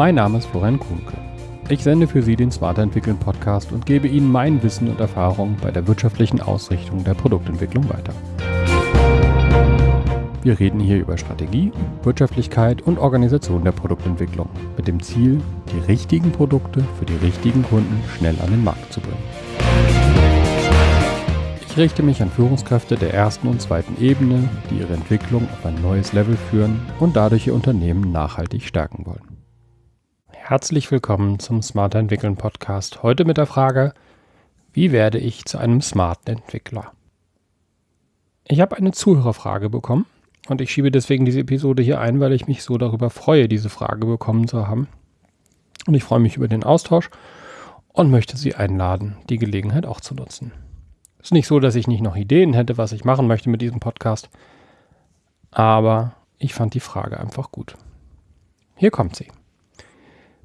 Mein Name ist Florian Kuhnke. Ich sende für Sie den Smarter Entwickeln Podcast und gebe Ihnen mein Wissen und Erfahrung bei der wirtschaftlichen Ausrichtung der Produktentwicklung weiter. Wir reden hier über Strategie, Wirtschaftlichkeit und Organisation der Produktentwicklung mit dem Ziel, die richtigen Produkte für die richtigen Kunden schnell an den Markt zu bringen. Ich richte mich an Führungskräfte der ersten und zweiten Ebene, die ihre Entwicklung auf ein neues Level führen und dadurch ihr Unternehmen nachhaltig stärken wollen. Herzlich willkommen zum Smarter Entwickeln Podcast. Heute mit der Frage, wie werde ich zu einem smarten Entwickler? Ich habe eine Zuhörerfrage bekommen und ich schiebe deswegen diese Episode hier ein, weil ich mich so darüber freue, diese Frage bekommen zu haben. Und ich freue mich über den Austausch und möchte Sie einladen, die Gelegenheit auch zu nutzen. Es ist nicht so, dass ich nicht noch Ideen hätte, was ich machen möchte mit diesem Podcast, aber ich fand die Frage einfach gut. Hier kommt sie.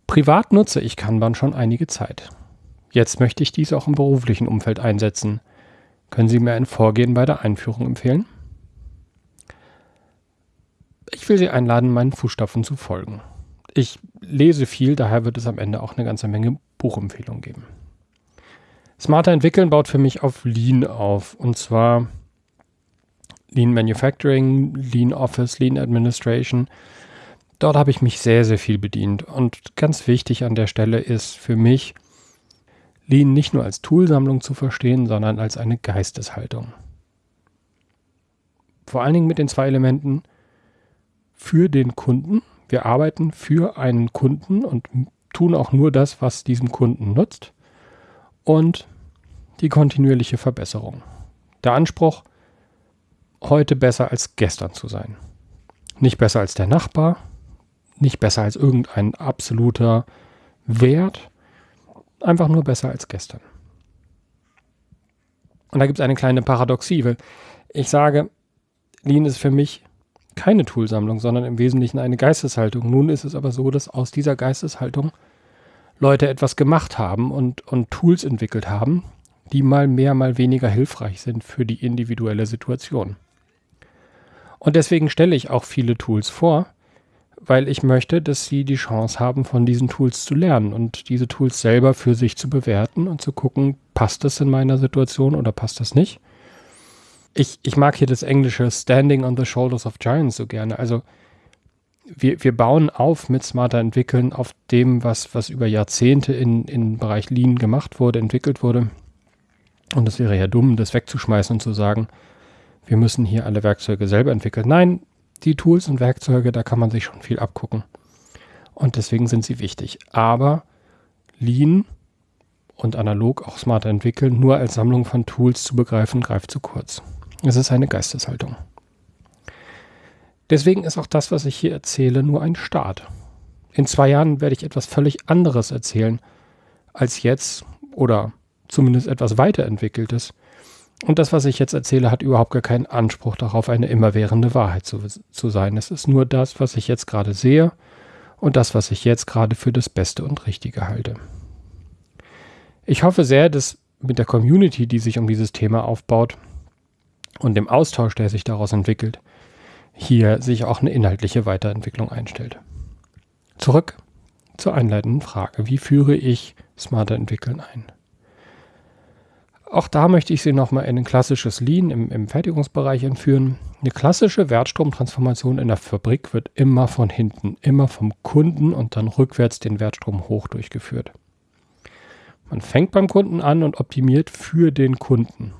Privat nutze ich Kanban schon einige Zeit. Jetzt möchte ich dies auch im beruflichen Umfeld einsetzen. Können Sie mir ein Vorgehen bei der Einführung empfehlen? Ich will Sie einladen, meinen Fußstapfen zu folgen. Ich lese viel, daher wird es am Ende auch eine ganze Menge Buchempfehlungen geben. Smarter entwickeln baut für mich auf Lean auf. Und zwar Lean Manufacturing, Lean Office, Lean Administration. Dort habe ich mich sehr, sehr viel bedient. Und ganz wichtig an der Stelle ist für mich, Lean nicht nur als Toolsammlung zu verstehen, sondern als eine Geisteshaltung. Vor allen Dingen mit den zwei Elementen für den Kunden. Wir arbeiten für einen Kunden und tun auch nur das, was diesem Kunden nutzt. Und die kontinuierliche Verbesserung. Der Anspruch, heute besser als gestern zu sein. Nicht besser als der Nachbar, nicht besser als irgendein absoluter Wert, einfach nur besser als gestern. Und da gibt es eine kleine Paradoxie, weil ich sage, Lean ist für mich keine Toolsammlung, sondern im Wesentlichen eine Geisteshaltung. Nun ist es aber so, dass aus dieser Geisteshaltung Leute etwas gemacht haben und, und Tools entwickelt haben, die mal mehr, mal weniger hilfreich sind für die individuelle Situation. Und deswegen stelle ich auch viele Tools vor, weil ich möchte, dass sie die Chance haben, von diesen Tools zu lernen und diese Tools selber für sich zu bewerten und zu gucken, passt das in meiner Situation oder passt das nicht. Ich, ich mag hier das englische Standing on the Shoulders of Giants so gerne. Also wir, wir bauen auf mit smarter Entwickeln auf dem, was, was über Jahrzehnte in, im Bereich Lean gemacht wurde, entwickelt wurde. Und es wäre ja dumm, das wegzuschmeißen und zu sagen, wir müssen hier alle Werkzeuge selber entwickeln. Nein, die Tools und Werkzeuge, da kann man sich schon viel abgucken. Und deswegen sind sie wichtig. Aber Lean und analog auch smarter entwickeln, nur als Sammlung von Tools zu begreifen, greift zu kurz. Es ist eine Geisteshaltung. Deswegen ist auch das, was ich hier erzähle, nur ein Start. In zwei Jahren werde ich etwas völlig anderes erzählen als jetzt oder zumindest etwas weiterentwickeltes. Und das, was ich jetzt erzähle, hat überhaupt gar keinen Anspruch darauf, eine immerwährende Wahrheit zu, zu sein. Es ist nur das, was ich jetzt gerade sehe und das, was ich jetzt gerade für das Beste und Richtige halte. Ich hoffe sehr, dass mit der Community, die sich um dieses Thema aufbaut und dem Austausch, der sich daraus entwickelt, hier sich auch eine inhaltliche Weiterentwicklung einstellt. Zurück zur einleitenden Frage. Wie führe ich smarter Entwickeln ein? Auch da möchte ich Sie nochmal in ein klassisches Lean im, im Fertigungsbereich entführen. Eine klassische Wertstromtransformation in der Fabrik wird immer von hinten, immer vom Kunden und dann rückwärts den Wertstrom hoch durchgeführt. Man fängt beim Kunden an und optimiert für den Kunden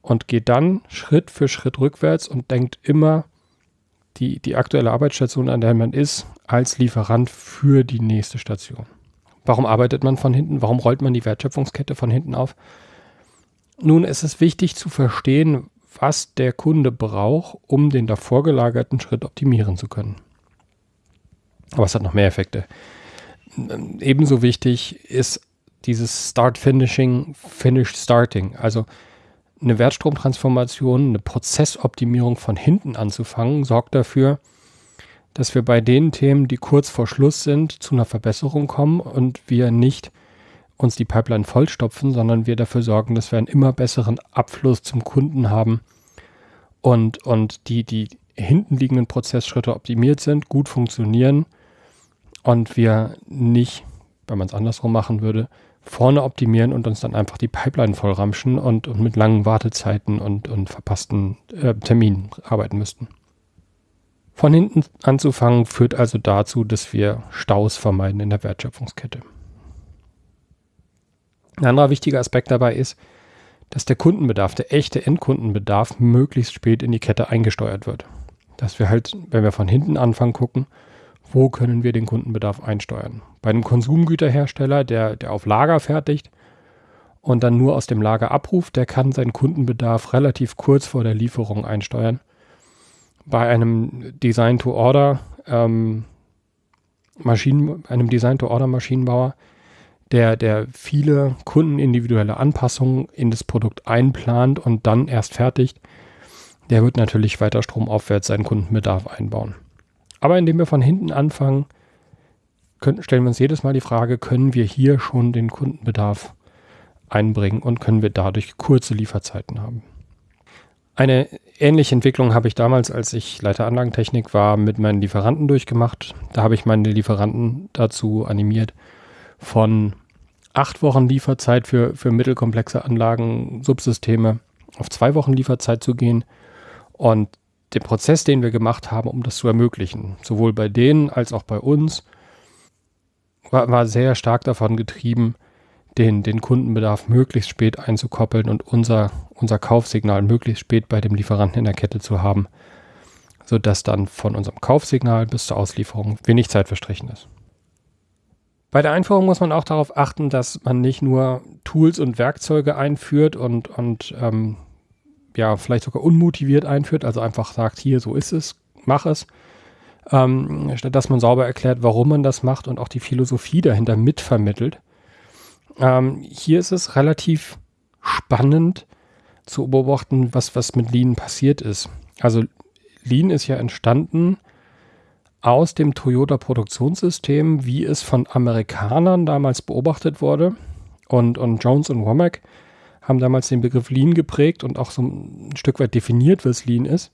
und geht dann Schritt für Schritt rückwärts und denkt immer die, die aktuelle Arbeitsstation, an der man ist, als Lieferant für die nächste Station. Warum arbeitet man von hinten? Warum rollt man die Wertschöpfungskette von hinten auf? Nun ist es wichtig zu verstehen, was der Kunde braucht, um den davor gelagerten Schritt optimieren zu können. Aber es hat noch mehr Effekte. Ebenso wichtig ist dieses Start Finishing, Finish Starting. Also eine Wertstromtransformation, eine Prozessoptimierung von hinten anzufangen, sorgt dafür, dass wir bei den Themen, die kurz vor Schluss sind, zu einer Verbesserung kommen und wir nicht uns die Pipeline vollstopfen, sondern wir dafür sorgen, dass wir einen immer besseren Abfluss zum Kunden haben und, und die, die hinten liegenden Prozessschritte optimiert sind, gut funktionieren und wir nicht, wenn man es andersrum machen würde, vorne optimieren und uns dann einfach die Pipeline vollramschen und, und mit langen Wartezeiten und, und verpassten äh, Terminen arbeiten müssten. Von hinten anzufangen führt also dazu, dass wir Staus vermeiden in der Wertschöpfungskette. Ein anderer wichtiger Aspekt dabei ist, dass der Kundenbedarf, der echte Endkundenbedarf, möglichst spät in die Kette eingesteuert wird. Dass wir halt, wenn wir von hinten anfangen, gucken, wo können wir den Kundenbedarf einsteuern. Bei einem Konsumgüterhersteller, der, der auf Lager fertigt und dann nur aus dem Lager abruft, der kann seinen Kundenbedarf relativ kurz vor der Lieferung einsteuern. Bei einem Design-to-Order ähm, einem Design-to-Order-Maschinenbauer, der, der viele kundenindividuelle Anpassungen in das Produkt einplant und dann erst fertigt, der wird natürlich weiter stromaufwärts seinen Kundenbedarf einbauen. Aber indem wir von hinten anfangen, können, stellen wir uns jedes Mal die Frage, können wir hier schon den Kundenbedarf einbringen und können wir dadurch kurze Lieferzeiten haben. Eine ähnliche Entwicklung habe ich damals, als ich Leiter Anlagentechnik war, mit meinen Lieferanten durchgemacht. Da habe ich meine Lieferanten dazu animiert, von acht Wochen Lieferzeit für, für mittelkomplexe Anlagen, Subsysteme auf zwei Wochen Lieferzeit zu gehen. Und den Prozess, den wir gemacht haben, um das zu ermöglichen, sowohl bei denen als auch bei uns, war, war sehr stark davon getrieben, den, den Kundenbedarf möglichst spät einzukoppeln und unser, unser Kaufsignal möglichst spät bei dem Lieferanten in der Kette zu haben, sodass dann von unserem Kaufsignal bis zur Auslieferung wenig Zeit verstrichen ist. Bei der Einführung muss man auch darauf achten, dass man nicht nur Tools und Werkzeuge einführt und, und ähm, ja, vielleicht sogar unmotiviert einführt, also einfach sagt, hier, so ist es, mach es, ähm, statt dass man sauber erklärt, warum man das macht und auch die Philosophie dahinter mitvermittelt. Ähm, hier ist es relativ spannend zu beobachten, was, was mit Lean passiert ist. Also Lean ist ja entstanden aus dem Toyota-Produktionssystem, wie es von Amerikanern damals beobachtet wurde. Und, und Jones und Womack haben damals den Begriff Lean geprägt und auch so ein Stück weit definiert, was Lean ist.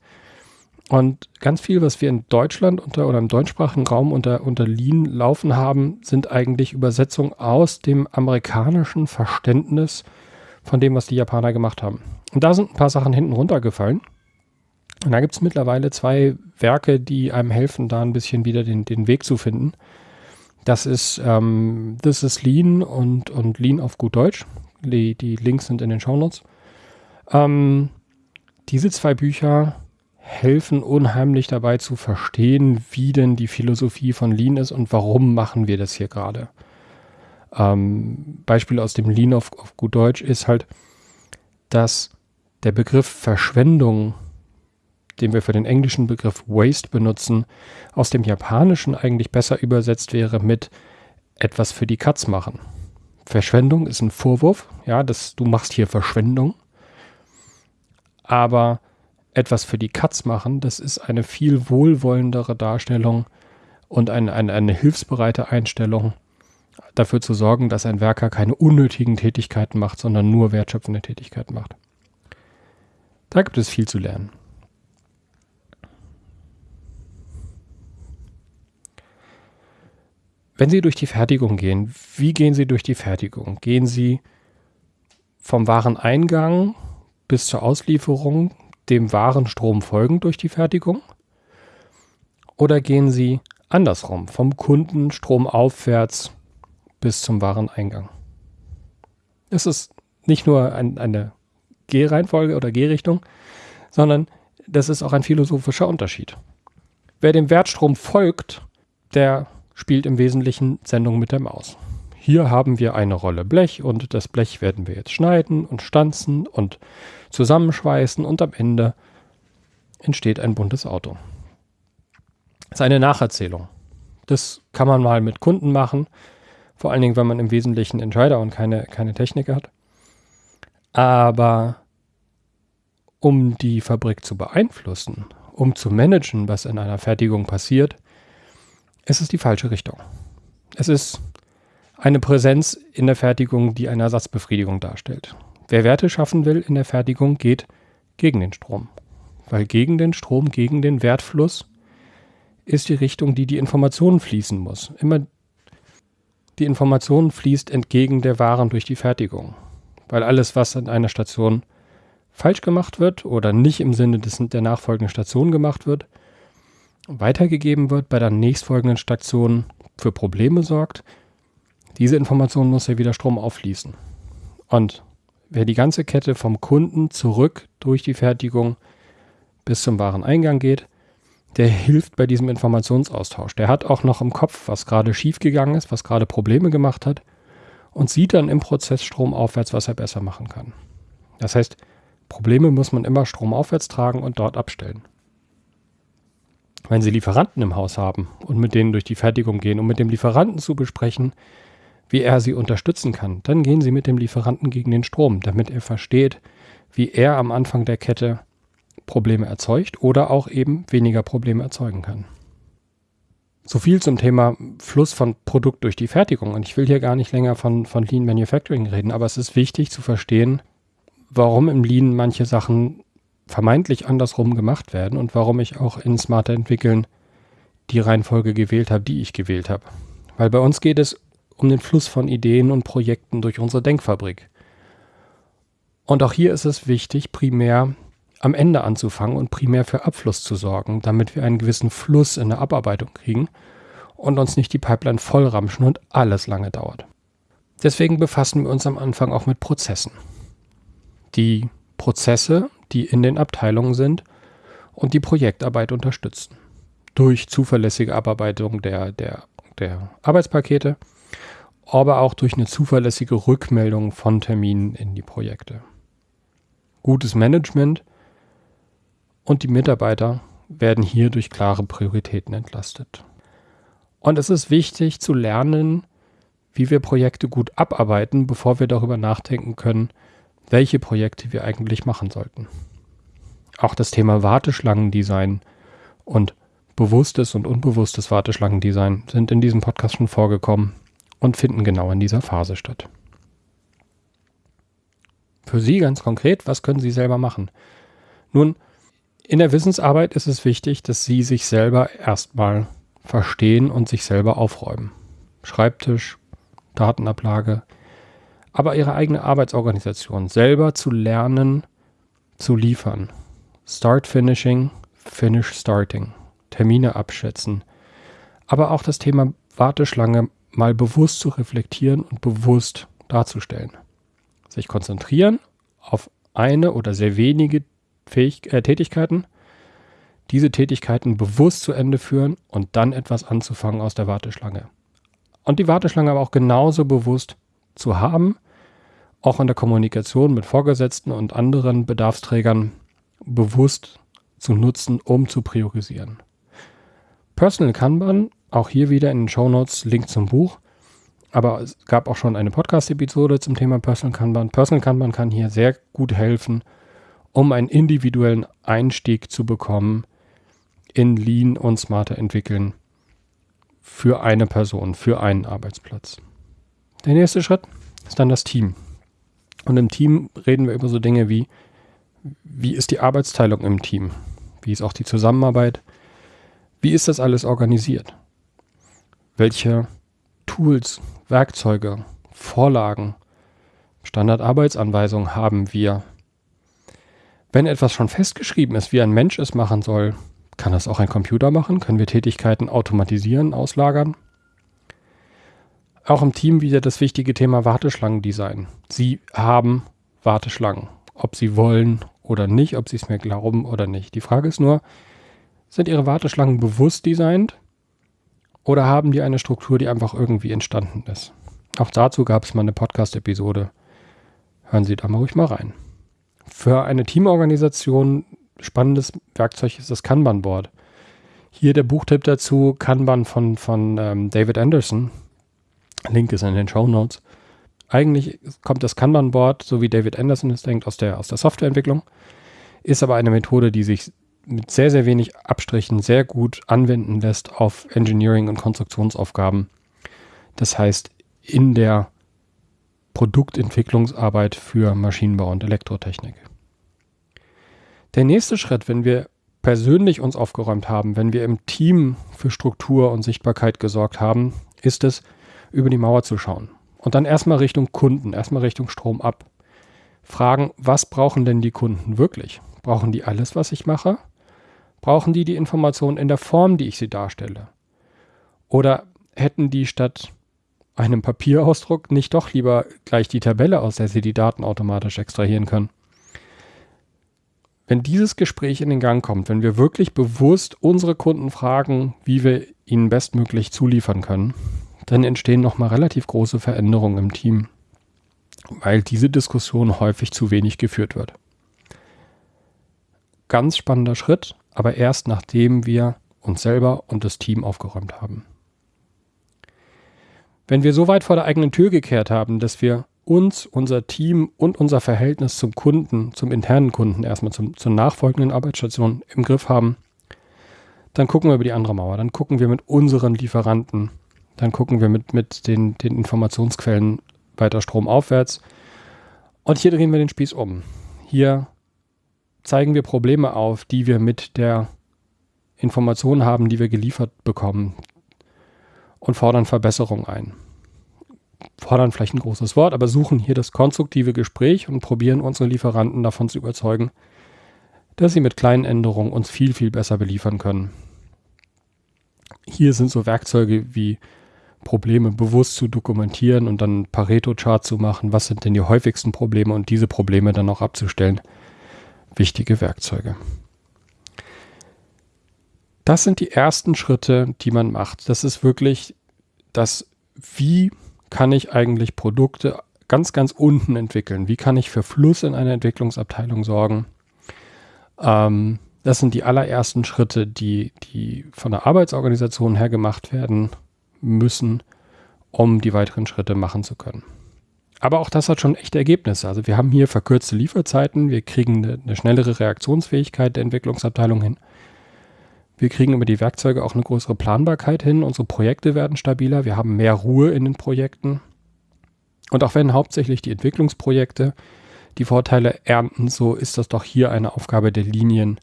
Und ganz viel, was wir in Deutschland unter oder im deutschsprachigen Raum unter, unter Lean laufen haben, sind eigentlich Übersetzungen aus dem amerikanischen Verständnis von dem, was die Japaner gemacht haben. Und da sind ein paar Sachen hinten runtergefallen. Und da gibt es mittlerweile zwei Werke, die einem helfen, da ein bisschen wieder den, den Weg zu finden. Das ist ähm, This is Lean und, und Lean auf gut Deutsch. Die, die Links sind in den Shownotes. Ähm, diese zwei Bücher helfen unheimlich dabei zu verstehen, wie denn die Philosophie von Lean ist und warum machen wir das hier gerade. Ähm, Beispiel aus dem Lean auf, auf gut Deutsch ist halt, dass der Begriff Verschwendung, den wir für den englischen Begriff Waste benutzen, aus dem Japanischen eigentlich besser übersetzt wäre mit etwas für die Katz machen. Verschwendung ist ein Vorwurf, ja, dass du machst hier Verschwendung. Aber etwas für die Katz machen, das ist eine viel wohlwollendere Darstellung und eine, eine, eine hilfsbereite Einstellung, dafür zu sorgen, dass ein Werker keine unnötigen Tätigkeiten macht, sondern nur wertschöpfende Tätigkeiten macht. Da gibt es viel zu lernen. Wenn Sie durch die Fertigung gehen, wie gehen Sie durch die Fertigung? Gehen Sie vom Wareneingang bis zur Auslieferung dem Warenstrom folgend durch die Fertigung? Oder gehen Sie andersrum, vom Kunden stromaufwärts bis zum Wareneingang? Es ist nicht nur ein, eine Gehreihenfolge oder Gehrichtung, sondern das ist auch ein philosophischer Unterschied. Wer dem Wertstrom folgt, der spielt im Wesentlichen Sendung mit der Maus. Hier haben wir eine Rolle Blech und das Blech werden wir jetzt schneiden und stanzen und zusammenschweißen und am Ende entsteht ein buntes Auto. Das ist eine Nacherzählung. Das kann man mal mit Kunden machen, vor allen Dingen, wenn man im Wesentlichen Entscheider und keine, keine Techniker hat. Aber um die Fabrik zu beeinflussen, um zu managen, was in einer Fertigung passiert, es ist die falsche Richtung. Es ist eine Präsenz in der Fertigung, die eine Ersatzbefriedigung darstellt. Wer Werte schaffen will in der Fertigung, geht gegen den Strom. Weil gegen den Strom, gegen den Wertfluss ist die Richtung, die die Information fließen muss. Immer die Information fließt entgegen der Waren durch die Fertigung. Weil alles, was an einer Station falsch gemacht wird oder nicht im Sinne des, der nachfolgenden Station gemacht wird, weitergegeben wird, bei der nächstfolgenden Station für Probleme sorgt. Diese Information muss ja wieder Strom auffließen. Und wer die ganze Kette vom Kunden zurück durch die Fertigung bis zum Wareneingang geht, der hilft bei diesem Informationsaustausch. Der hat auch noch im Kopf, was gerade schiefgegangen ist, was gerade Probleme gemacht hat und sieht dann im Prozess stromaufwärts, was er besser machen kann. Das heißt, Probleme muss man immer stromaufwärts tragen und dort abstellen. Wenn Sie Lieferanten im Haus haben und mit denen durch die Fertigung gehen, um mit dem Lieferanten zu besprechen, wie er Sie unterstützen kann, dann gehen Sie mit dem Lieferanten gegen den Strom, damit er versteht, wie er am Anfang der Kette Probleme erzeugt oder auch eben weniger Probleme erzeugen kann. So viel zum Thema Fluss von Produkt durch die Fertigung. Und ich will hier gar nicht länger von, von Lean Manufacturing reden, aber es ist wichtig zu verstehen, warum im Lean manche Sachen vermeintlich andersrum gemacht werden und warum ich auch in Smarter Entwickeln die Reihenfolge gewählt habe, die ich gewählt habe. Weil bei uns geht es um den Fluss von Ideen und Projekten durch unsere Denkfabrik. Und auch hier ist es wichtig, primär am Ende anzufangen und primär für Abfluss zu sorgen, damit wir einen gewissen Fluss in der Abarbeitung kriegen und uns nicht die Pipeline vollramschen und alles lange dauert. Deswegen befassen wir uns am Anfang auch mit Prozessen. Die Prozesse, die in den Abteilungen sind und die Projektarbeit unterstützen. Durch zuverlässige Abarbeitung der, der, der Arbeitspakete, aber auch durch eine zuverlässige Rückmeldung von Terminen in die Projekte. Gutes Management und die Mitarbeiter werden hier durch klare Prioritäten entlastet. Und es ist wichtig zu lernen, wie wir Projekte gut abarbeiten, bevor wir darüber nachdenken können, welche Projekte wir eigentlich machen sollten. Auch das Thema Warteschlangendesign und bewusstes und unbewusstes Warteschlangendesign sind in diesem Podcast schon vorgekommen und finden genau in dieser Phase statt. Für Sie ganz konkret, was können Sie selber machen? Nun, in der Wissensarbeit ist es wichtig, dass Sie sich selber erstmal verstehen und sich selber aufräumen. Schreibtisch, Datenablage, aber Ihre eigene Arbeitsorganisation selber zu lernen, zu liefern. Start Finishing, Finish Starting, Termine abschätzen, aber auch das Thema Warteschlange mal bewusst zu reflektieren und bewusst darzustellen. Sich konzentrieren auf eine oder sehr wenige Fähig äh, Tätigkeiten, diese Tätigkeiten bewusst zu Ende führen und dann etwas anzufangen aus der Warteschlange. Und die Warteschlange aber auch genauso bewusst zu haben, auch in der Kommunikation mit Vorgesetzten und anderen Bedarfsträgern bewusst zu nutzen, um zu priorisieren. Personal Kanban, auch hier wieder in den Show Notes Link zum Buch. Aber es gab auch schon eine Podcast-Episode zum Thema Personal Kanban. Personal Kanban kann hier sehr gut helfen, um einen individuellen Einstieg zu bekommen in Lean und smarter entwickeln für eine Person, für einen Arbeitsplatz. Der nächste Schritt ist dann das Team. Und im Team reden wir über so Dinge wie, wie ist die Arbeitsteilung im Team? Wie ist auch die Zusammenarbeit? Wie ist das alles organisiert? Welche Tools, Werkzeuge, Vorlagen, Standardarbeitsanweisungen haben wir wenn etwas schon festgeschrieben ist, wie ein Mensch es machen soll, kann das auch ein Computer machen? Können wir Tätigkeiten automatisieren, auslagern? Auch im Team wieder das wichtige Thema Warteschlangendesign. Sie haben Warteschlangen, ob sie wollen oder nicht, ob sie es mir glauben oder nicht. Die Frage ist nur, sind Ihre Warteschlangen bewusst designt oder haben die eine Struktur, die einfach irgendwie entstanden ist? Auch dazu gab es mal eine Podcast-Episode. Hören Sie da mal ruhig mal rein. Für eine Teamorganisation spannendes Werkzeug ist das Kanban-Board. Hier der Buchtipp dazu, Kanban von, von ähm, David Anderson. Link ist in den Show Notes. Eigentlich kommt das Kanban-Board, so wie David Anderson es denkt, aus der, aus der Softwareentwicklung. Ist aber eine Methode, die sich mit sehr, sehr wenig Abstrichen sehr gut anwenden lässt auf Engineering- und Konstruktionsaufgaben. Das heißt, in der Produktentwicklungsarbeit für Maschinenbau und Elektrotechnik. Der nächste Schritt, wenn wir persönlich uns aufgeräumt haben, wenn wir im Team für Struktur und Sichtbarkeit gesorgt haben, ist es, über die Mauer zu schauen. Und dann erstmal Richtung Kunden, erstmal Richtung Strom ab. Fragen, was brauchen denn die Kunden wirklich? Brauchen die alles, was ich mache? Brauchen die die Informationen in der Form, die ich sie darstelle? Oder hätten die statt einem Papierausdruck nicht doch lieber gleich die Tabelle, aus der sie die Daten automatisch extrahieren können? Wenn dieses Gespräch in den Gang kommt, wenn wir wirklich bewusst unsere Kunden fragen, wie wir ihnen bestmöglich zuliefern können, dann entstehen nochmal relativ große Veränderungen im Team, weil diese Diskussion häufig zu wenig geführt wird. Ganz spannender Schritt, aber erst nachdem wir uns selber und das Team aufgeräumt haben. Wenn wir so weit vor der eigenen Tür gekehrt haben, dass wir uns, unser Team und unser Verhältnis zum Kunden, zum internen Kunden, erstmal zum, zur nachfolgenden Arbeitsstation im Griff haben, dann gucken wir über die andere Mauer, dann gucken wir mit unseren Lieferanten, dann gucken wir mit, mit den, den Informationsquellen weiter stromaufwärts. Und hier drehen wir den Spieß um. Hier zeigen wir Probleme auf, die wir mit der Information haben, die wir geliefert bekommen und fordern Verbesserung ein. Fordern vielleicht ein großes Wort, aber suchen hier das konstruktive Gespräch und probieren unsere Lieferanten davon zu überzeugen, dass sie mit kleinen Änderungen uns viel, viel besser beliefern können. Hier sind so Werkzeuge wie Probleme bewusst zu dokumentieren und dann Pareto-Chart zu machen, was sind denn die häufigsten Probleme und diese Probleme dann auch abzustellen. Wichtige Werkzeuge. Das sind die ersten Schritte, die man macht. Das ist wirklich das, wie kann ich eigentlich Produkte ganz, ganz unten entwickeln? Wie kann ich für Fluss in einer Entwicklungsabteilung sorgen? Ähm, das sind die allerersten Schritte, die, die von der Arbeitsorganisation her gemacht werden müssen, um die weiteren Schritte machen zu können. Aber auch das hat schon echte Ergebnisse. Also wir haben hier verkürzte Lieferzeiten, wir kriegen eine, eine schnellere Reaktionsfähigkeit der Entwicklungsabteilung hin. Wir kriegen über die Werkzeuge auch eine größere Planbarkeit hin. Unsere Projekte werden stabiler. Wir haben mehr Ruhe in den Projekten. Und auch wenn hauptsächlich die Entwicklungsprojekte die Vorteile ernten, so ist das doch hier eine Aufgabe der Linien,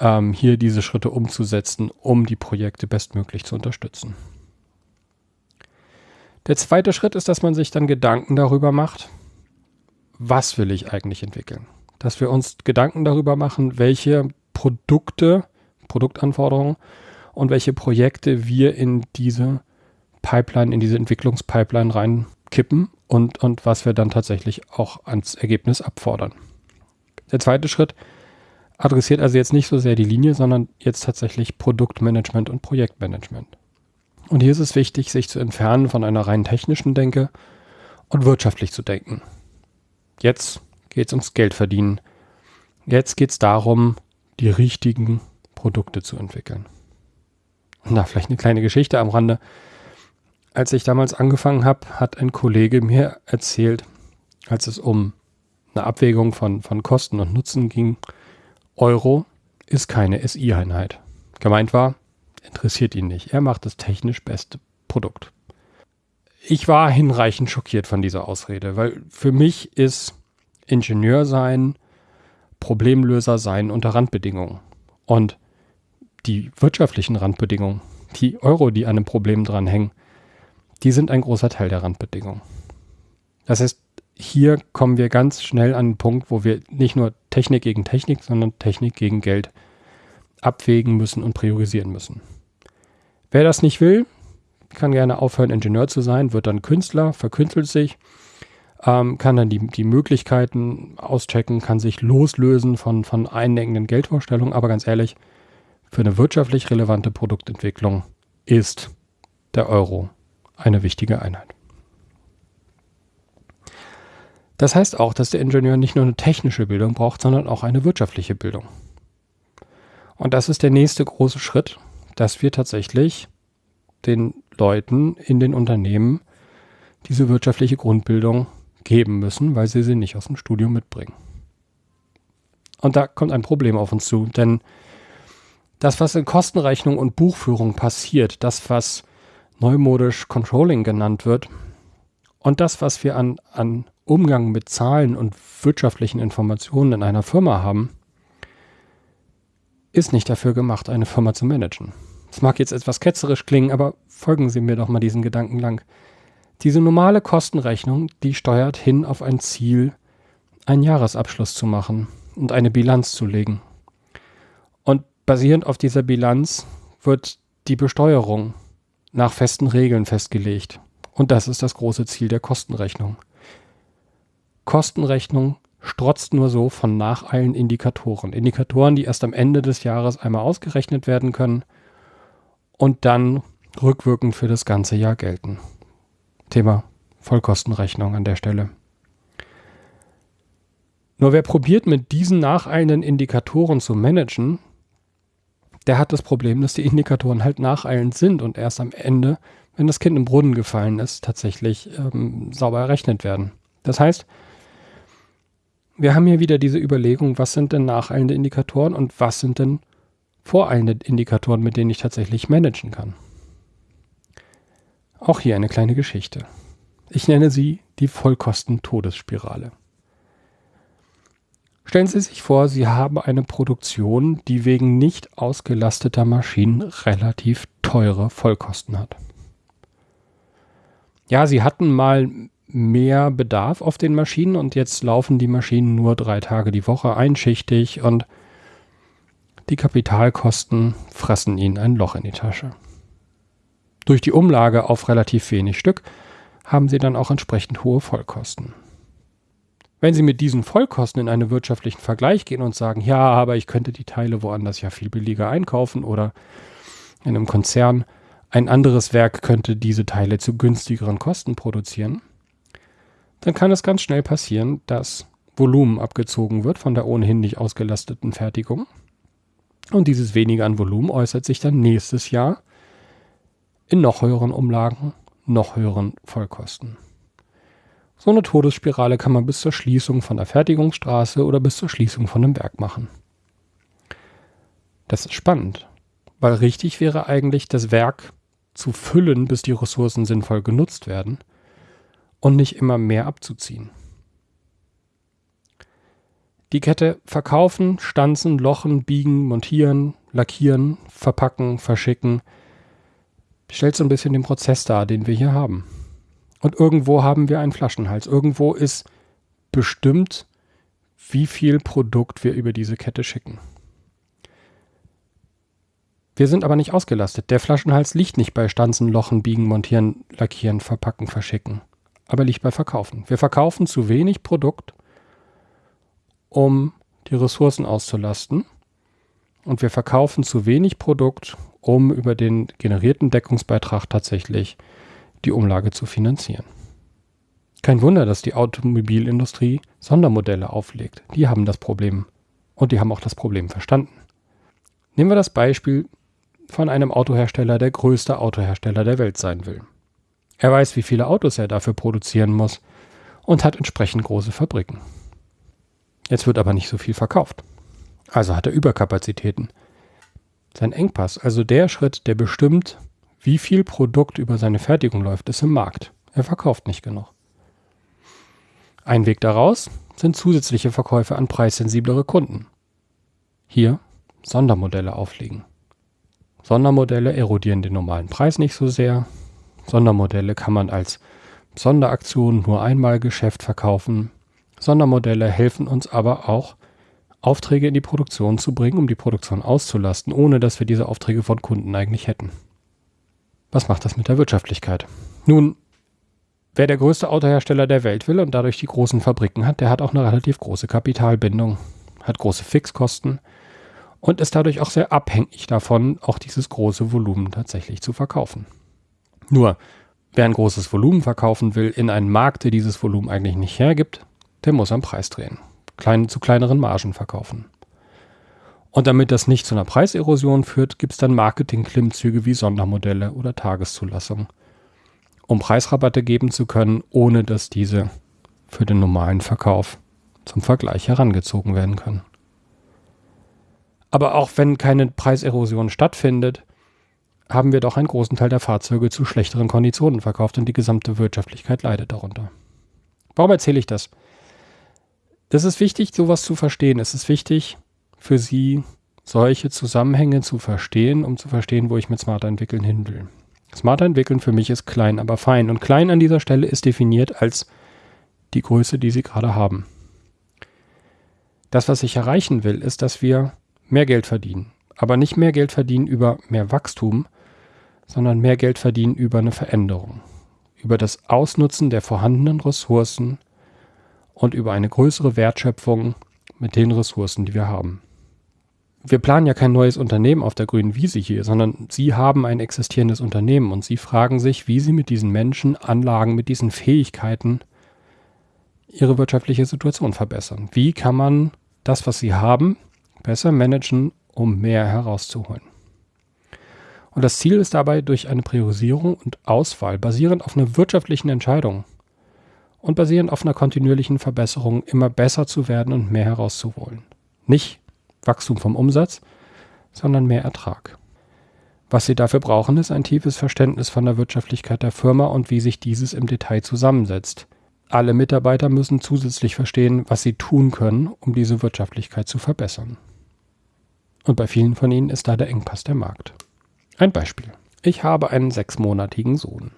ähm, hier diese Schritte umzusetzen, um die Projekte bestmöglich zu unterstützen. Der zweite Schritt ist, dass man sich dann Gedanken darüber macht, was will ich eigentlich entwickeln. Dass wir uns Gedanken darüber machen, welche Produkte, Produktanforderungen und welche Projekte wir in diese Pipeline, in diese Entwicklungspipeline reinkippen und, und was wir dann tatsächlich auch ans Ergebnis abfordern. Der zweite Schritt adressiert also jetzt nicht so sehr die Linie, sondern jetzt tatsächlich Produktmanagement und Projektmanagement. Und hier ist es wichtig, sich zu entfernen von einer rein technischen Denke und wirtschaftlich zu denken. Jetzt geht es ums Geld verdienen. Jetzt geht es darum, die richtigen Produkte zu entwickeln. Na, vielleicht eine kleine Geschichte am Rande. Als ich damals angefangen habe, hat ein Kollege mir erzählt, als es um eine Abwägung von, von Kosten und Nutzen ging, Euro ist keine SI-Einheit. Gemeint war, interessiert ihn nicht. Er macht das technisch beste Produkt. Ich war hinreichend schockiert von dieser Ausrede, weil für mich ist Ingenieur sein, Problemlöser sein unter Randbedingungen. Und die wirtschaftlichen Randbedingungen, die Euro, die an einem Problem dranhängen, die sind ein großer Teil der Randbedingungen. Das heißt, hier kommen wir ganz schnell an den Punkt, wo wir nicht nur Technik gegen Technik, sondern Technik gegen Geld abwägen müssen und priorisieren müssen. Wer das nicht will, kann gerne aufhören, Ingenieur zu sein, wird dann Künstler, verkünstelt sich, ähm, kann dann die, die Möglichkeiten auschecken, kann sich loslösen von, von einengenden Geldvorstellungen. Aber ganz ehrlich, für eine wirtschaftlich relevante Produktentwicklung ist der Euro eine wichtige Einheit. Das heißt auch, dass der Ingenieur nicht nur eine technische Bildung braucht, sondern auch eine wirtschaftliche Bildung. Und das ist der nächste große Schritt, dass wir tatsächlich den Leuten in den Unternehmen diese wirtschaftliche Grundbildung geben müssen, weil sie sie nicht aus dem Studium mitbringen. Und da kommt ein Problem auf uns zu, denn das, was in Kostenrechnung und Buchführung passiert, das, was neumodisch Controlling genannt wird, und das, was wir an, an Umgang mit Zahlen und wirtschaftlichen Informationen in einer Firma haben, ist nicht dafür gemacht, eine Firma zu managen. Es mag jetzt etwas ketzerisch klingen, aber folgen Sie mir doch mal diesen Gedanken lang. Diese normale Kostenrechnung, die steuert hin auf ein Ziel, einen Jahresabschluss zu machen und eine Bilanz zu legen. Und basierend auf dieser Bilanz wird die Besteuerung nach festen Regeln festgelegt. Und das ist das große Ziel der Kostenrechnung. Kostenrechnung strotzt nur so von nacheilen Indikatoren. Indikatoren, die erst am Ende des Jahres einmal ausgerechnet werden können und dann rückwirkend für das ganze Jahr gelten. Thema Vollkostenrechnung an der Stelle. Nur wer probiert, mit diesen nacheilenden Indikatoren zu managen, der hat das Problem, dass die Indikatoren halt nacheilend sind und erst am Ende, wenn das Kind im Brunnen gefallen ist, tatsächlich ähm, sauber errechnet werden. Das heißt, wir haben hier wieder diese Überlegung, was sind denn nacheilende Indikatoren und was sind denn voreilende Indikatoren, mit denen ich tatsächlich managen kann. Auch hier eine kleine Geschichte. Ich nenne sie die Vollkosten-Todesspirale. Stellen Sie sich vor, Sie haben eine Produktion, die wegen nicht ausgelasteter Maschinen relativ teure Vollkosten hat. Ja, Sie hatten mal mehr Bedarf auf den Maschinen und jetzt laufen die Maschinen nur drei Tage die Woche einschichtig und die Kapitalkosten fressen Ihnen ein Loch in die Tasche. Durch die Umlage auf relativ wenig Stück haben Sie dann auch entsprechend hohe Vollkosten. Wenn Sie mit diesen Vollkosten in einen wirtschaftlichen Vergleich gehen und sagen, ja, aber ich könnte die Teile woanders ja viel billiger einkaufen oder in einem Konzern ein anderes Werk könnte diese Teile zu günstigeren Kosten produzieren, dann kann es ganz schnell passieren, dass Volumen abgezogen wird von der ohnehin nicht ausgelasteten Fertigung. Und dieses weniger an Volumen äußert sich dann nächstes Jahr in noch höheren Umlagen, noch höheren Vollkosten. So eine Todesspirale kann man bis zur Schließung von der Fertigungsstraße oder bis zur Schließung von einem Werk machen. Das ist spannend, weil richtig wäre eigentlich, das Werk zu füllen, bis die Ressourcen sinnvoll genutzt werden und nicht immer mehr abzuziehen. Die Kette verkaufen, stanzen, lochen, biegen, montieren, lackieren, verpacken, verschicken, stellt so ein bisschen den Prozess dar, den wir hier haben. Und irgendwo haben wir einen Flaschenhals. Irgendwo ist bestimmt, wie viel Produkt wir über diese Kette schicken. Wir sind aber nicht ausgelastet. Der Flaschenhals liegt nicht bei Stanzen, Lochen, Biegen, Montieren, Lackieren, Verpacken, Verschicken, aber liegt bei Verkaufen. Wir verkaufen zu wenig Produkt, um die Ressourcen auszulasten. Und wir verkaufen zu wenig Produkt, um über den generierten Deckungsbeitrag tatsächlich die Umlage zu finanzieren. Kein Wunder, dass die Automobilindustrie Sondermodelle auflegt. Die haben das Problem. Und die haben auch das Problem verstanden. Nehmen wir das Beispiel von einem Autohersteller, der größte Autohersteller der Welt sein will. Er weiß, wie viele Autos er dafür produzieren muss und hat entsprechend große Fabriken. Jetzt wird aber nicht so viel verkauft. Also hat er Überkapazitäten. Sein Engpass, also der Schritt, der bestimmt, wie viel Produkt über seine Fertigung läuft, ist im Markt. Er verkauft nicht genug. Ein Weg daraus sind zusätzliche Verkäufe an preissensiblere Kunden. Hier Sondermodelle auflegen. Sondermodelle erodieren den normalen Preis nicht so sehr. Sondermodelle kann man als Sonderaktion nur einmal Geschäft verkaufen. Sondermodelle helfen uns aber auch, Aufträge in die Produktion zu bringen, um die Produktion auszulasten, ohne dass wir diese Aufträge von Kunden eigentlich hätten. Was macht das mit der Wirtschaftlichkeit? Nun, wer der größte Autohersteller der Welt will und dadurch die großen Fabriken hat, der hat auch eine relativ große Kapitalbindung, hat große Fixkosten und ist dadurch auch sehr abhängig davon, auch dieses große Volumen tatsächlich zu verkaufen. Nur, wer ein großes Volumen verkaufen will in einen Markt, der dieses Volumen eigentlich nicht hergibt, der muss am Preis drehen, klein, zu kleineren Margen verkaufen. Und damit das nicht zu einer Preiserosion führt, gibt es dann Marketing-Klimmzüge wie Sondermodelle oder Tageszulassung, um Preisrabatte geben zu können, ohne dass diese für den normalen Verkauf zum Vergleich herangezogen werden können. Aber auch wenn keine Preiserosion stattfindet, haben wir doch einen großen Teil der Fahrzeuge zu schlechteren Konditionen verkauft und die gesamte Wirtschaftlichkeit leidet darunter. Warum erzähle ich das? Das ist wichtig, sowas zu verstehen. Es ist wichtig, für sie solche Zusammenhänge zu verstehen, um zu verstehen, wo ich mit Smarter entwickeln hin will. Smarter entwickeln für mich ist klein, aber fein. Und klein an dieser Stelle ist definiert als die Größe, die Sie gerade haben. Das, was ich erreichen will, ist, dass wir mehr Geld verdienen. Aber nicht mehr Geld verdienen über mehr Wachstum, sondern mehr Geld verdienen über eine Veränderung. Über das Ausnutzen der vorhandenen Ressourcen und über eine größere Wertschöpfung mit den Ressourcen, die wir haben. Wir planen ja kein neues Unternehmen auf der grünen Wiese hier, sondern Sie haben ein existierendes Unternehmen und Sie fragen sich, wie Sie mit diesen Menschen, Anlagen, mit diesen Fähigkeiten Ihre wirtschaftliche Situation verbessern. Wie kann man das, was Sie haben, besser managen, um mehr herauszuholen? Und das Ziel ist dabei, durch eine Priorisierung und Auswahl basierend auf einer wirtschaftlichen Entscheidung und basierend auf einer kontinuierlichen Verbesserung immer besser zu werden und mehr herauszuholen. Nicht Wachstum vom Umsatz, sondern mehr Ertrag. Was Sie dafür brauchen, ist ein tiefes Verständnis von der Wirtschaftlichkeit der Firma und wie sich dieses im Detail zusammensetzt. Alle Mitarbeiter müssen zusätzlich verstehen, was sie tun können, um diese Wirtschaftlichkeit zu verbessern. Und bei vielen von ihnen ist da der Engpass der Markt. Ein Beispiel. Ich habe einen sechsmonatigen Sohn.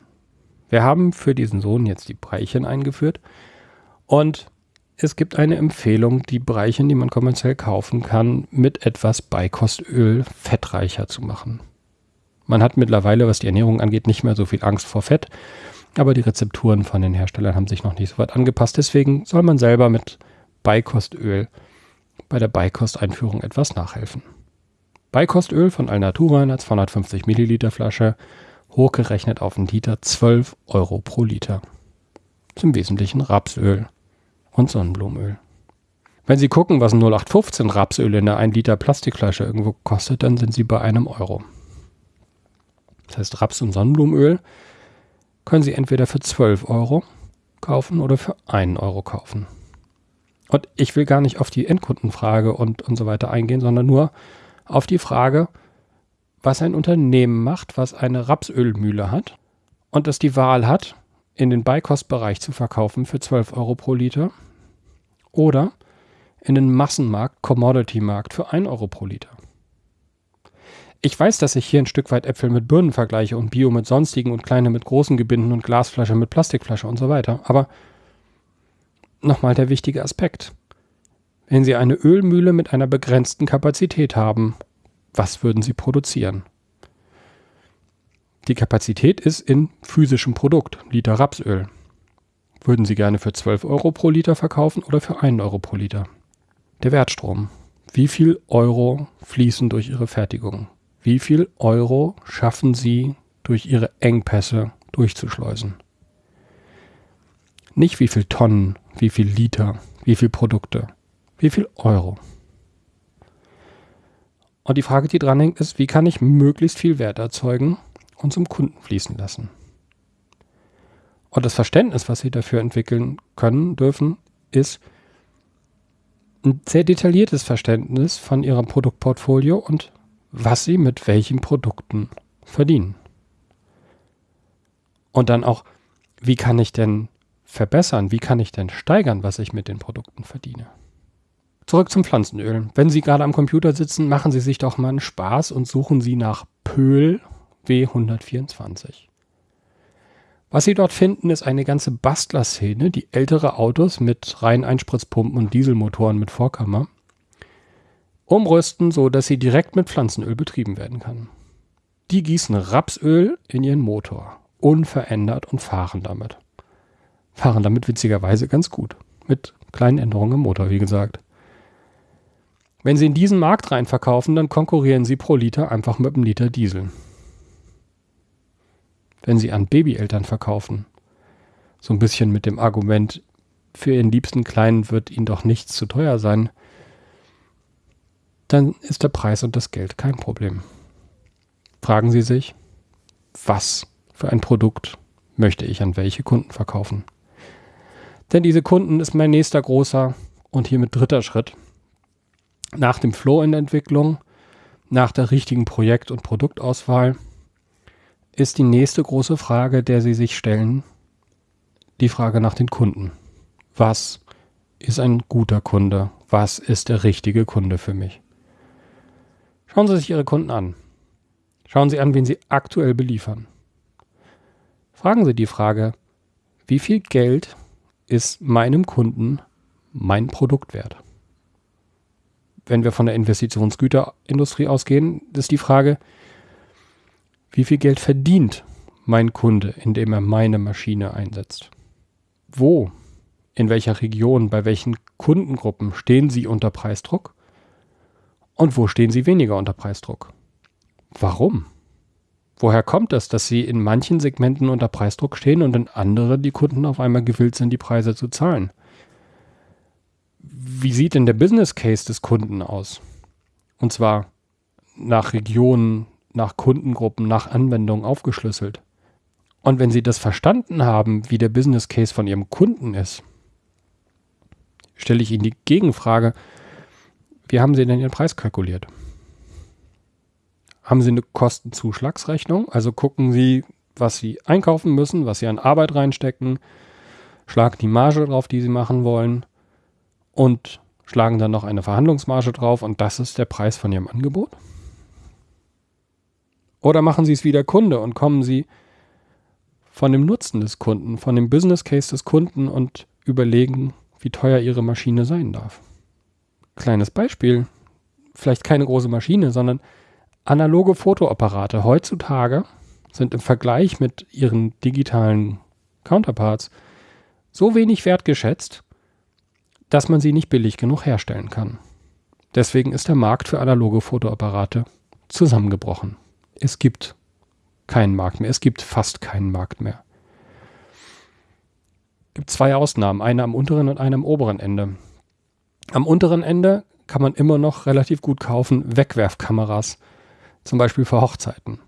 Wir haben für diesen Sohn jetzt die Breichen eingeführt und es gibt eine Empfehlung, die Breichen, die man kommerziell kaufen kann, mit etwas Beikostöl fettreicher zu machen. Man hat mittlerweile, was die Ernährung angeht, nicht mehr so viel Angst vor Fett, aber die Rezepturen von den Herstellern haben sich noch nicht so weit angepasst. Deswegen soll man selber mit Beikostöl bei der Beikosteinführung etwas nachhelfen. Beikostöl von Alnatura in einer 250 Milliliter Flasche hochgerechnet auf einen Liter 12 Euro pro Liter. Zum Wesentlichen Rapsöl und Sonnenblumenöl. Wenn Sie gucken, was ein 0815 Rapsöl in einer 1 Liter Plastikflasche irgendwo kostet, dann sind Sie bei einem Euro. Das heißt, Raps- und Sonnenblumenöl können Sie entweder für 12 Euro kaufen oder für 1 Euro kaufen. Und ich will gar nicht auf die Endkundenfrage und, und so weiter eingehen, sondern nur auf die Frage, was ein Unternehmen macht, was eine Rapsölmühle hat und das die Wahl hat, in den Beikostbereich zu verkaufen für 12 Euro pro Liter oder in den Massenmarkt, Commodity-Markt für 1 Euro pro Liter. Ich weiß, dass ich hier ein Stück weit Äpfel mit Birnen vergleiche und Bio mit sonstigen und kleine mit großen Gebinden und Glasflasche mit Plastikflasche und so weiter. Aber nochmal der wichtige Aspekt. Wenn Sie eine Ölmühle mit einer begrenzten Kapazität haben was würden Sie produzieren? Die Kapazität ist in physischem Produkt, Liter Rapsöl. Würden Sie gerne für 12 Euro pro Liter verkaufen oder für 1 Euro pro Liter? Der Wertstrom. Wie viel Euro fließen durch Ihre Fertigung? Wie viel Euro schaffen Sie durch Ihre Engpässe durchzuschleusen? Nicht wie viel Tonnen, wie viel Liter, wie viel Produkte, wie viel Euro. Und die Frage, die dranhängt, ist, wie kann ich möglichst viel Wert erzeugen und zum Kunden fließen lassen? Und das Verständnis, was Sie dafür entwickeln können, dürfen, ist ein sehr detailliertes Verständnis von Ihrem Produktportfolio und was Sie mit welchen Produkten verdienen. Und dann auch, wie kann ich denn verbessern, wie kann ich denn steigern, was ich mit den Produkten verdiene? Zurück zum Pflanzenöl. Wenn Sie gerade am Computer sitzen, machen Sie sich doch mal einen Spaß und suchen Sie nach Pöhl W124. Was Sie dort finden, ist eine ganze Bastlerszene, die ältere Autos mit rein Einspritzpumpen und Dieselmotoren mit Vorkammer umrüsten, so dass sie direkt mit Pflanzenöl betrieben werden kann. Die gießen Rapsöl in ihren Motor, unverändert und fahren damit. Fahren damit witzigerweise ganz gut, mit kleinen Änderungen im Motor, wie gesagt. Wenn Sie in diesen Markt rein verkaufen, dann konkurrieren Sie pro Liter einfach mit einem Liter Diesel. Wenn Sie an Babyeltern verkaufen, so ein bisschen mit dem Argument, für Ihren liebsten Kleinen wird Ihnen doch nichts zu teuer sein, dann ist der Preis und das Geld kein Problem. Fragen Sie sich, was für ein Produkt möchte ich an welche Kunden verkaufen? Denn diese Kunden ist mein nächster großer und hiermit dritter Schritt nach dem Flow in der Entwicklung, nach der richtigen Projekt- und Produktauswahl, ist die nächste große Frage, der Sie sich stellen, die Frage nach den Kunden. Was ist ein guter Kunde? Was ist der richtige Kunde für mich? Schauen Sie sich Ihre Kunden an. Schauen Sie an, wen Sie aktuell beliefern. Fragen Sie die Frage, wie viel Geld ist meinem Kunden mein Produkt wert? Wenn wir von der Investitionsgüterindustrie ausgehen, ist die Frage, wie viel Geld verdient mein Kunde, indem er meine Maschine einsetzt? Wo, in welcher Region, bei welchen Kundengruppen stehen Sie unter Preisdruck? Und wo stehen Sie weniger unter Preisdruck? Warum? Woher kommt es, dass Sie in manchen Segmenten unter Preisdruck stehen und in anderen die Kunden auf einmal gewillt sind, die Preise zu zahlen? Wie sieht denn der Business Case des Kunden aus? Und zwar nach Regionen, nach Kundengruppen, nach Anwendungen aufgeschlüsselt. Und wenn Sie das verstanden haben, wie der Business Case von Ihrem Kunden ist, stelle ich Ihnen die Gegenfrage, wie haben Sie denn Ihren Preis kalkuliert? Haben Sie eine Kostenzuschlagsrechnung? Also gucken Sie, was Sie einkaufen müssen, was Sie an Arbeit reinstecken, schlagen die Marge drauf, die Sie machen wollen und schlagen dann noch eine Verhandlungsmarge drauf und das ist der Preis von Ihrem Angebot? Oder machen Sie es wie der Kunde und kommen Sie von dem Nutzen des Kunden, von dem Business Case des Kunden und überlegen, wie teuer Ihre Maschine sein darf. Kleines Beispiel, vielleicht keine große Maschine, sondern analoge Fotoapparate heutzutage sind im Vergleich mit ihren digitalen Counterparts so wenig wertgeschätzt, dass man sie nicht billig genug herstellen kann. Deswegen ist der Markt für analoge Fotoapparate zusammengebrochen. Es gibt keinen Markt mehr. Es gibt fast keinen Markt mehr. Es gibt zwei Ausnahmen, eine am unteren und eine am oberen Ende. Am unteren Ende kann man immer noch relativ gut kaufen Wegwerfkameras, zum Beispiel für Hochzeiten.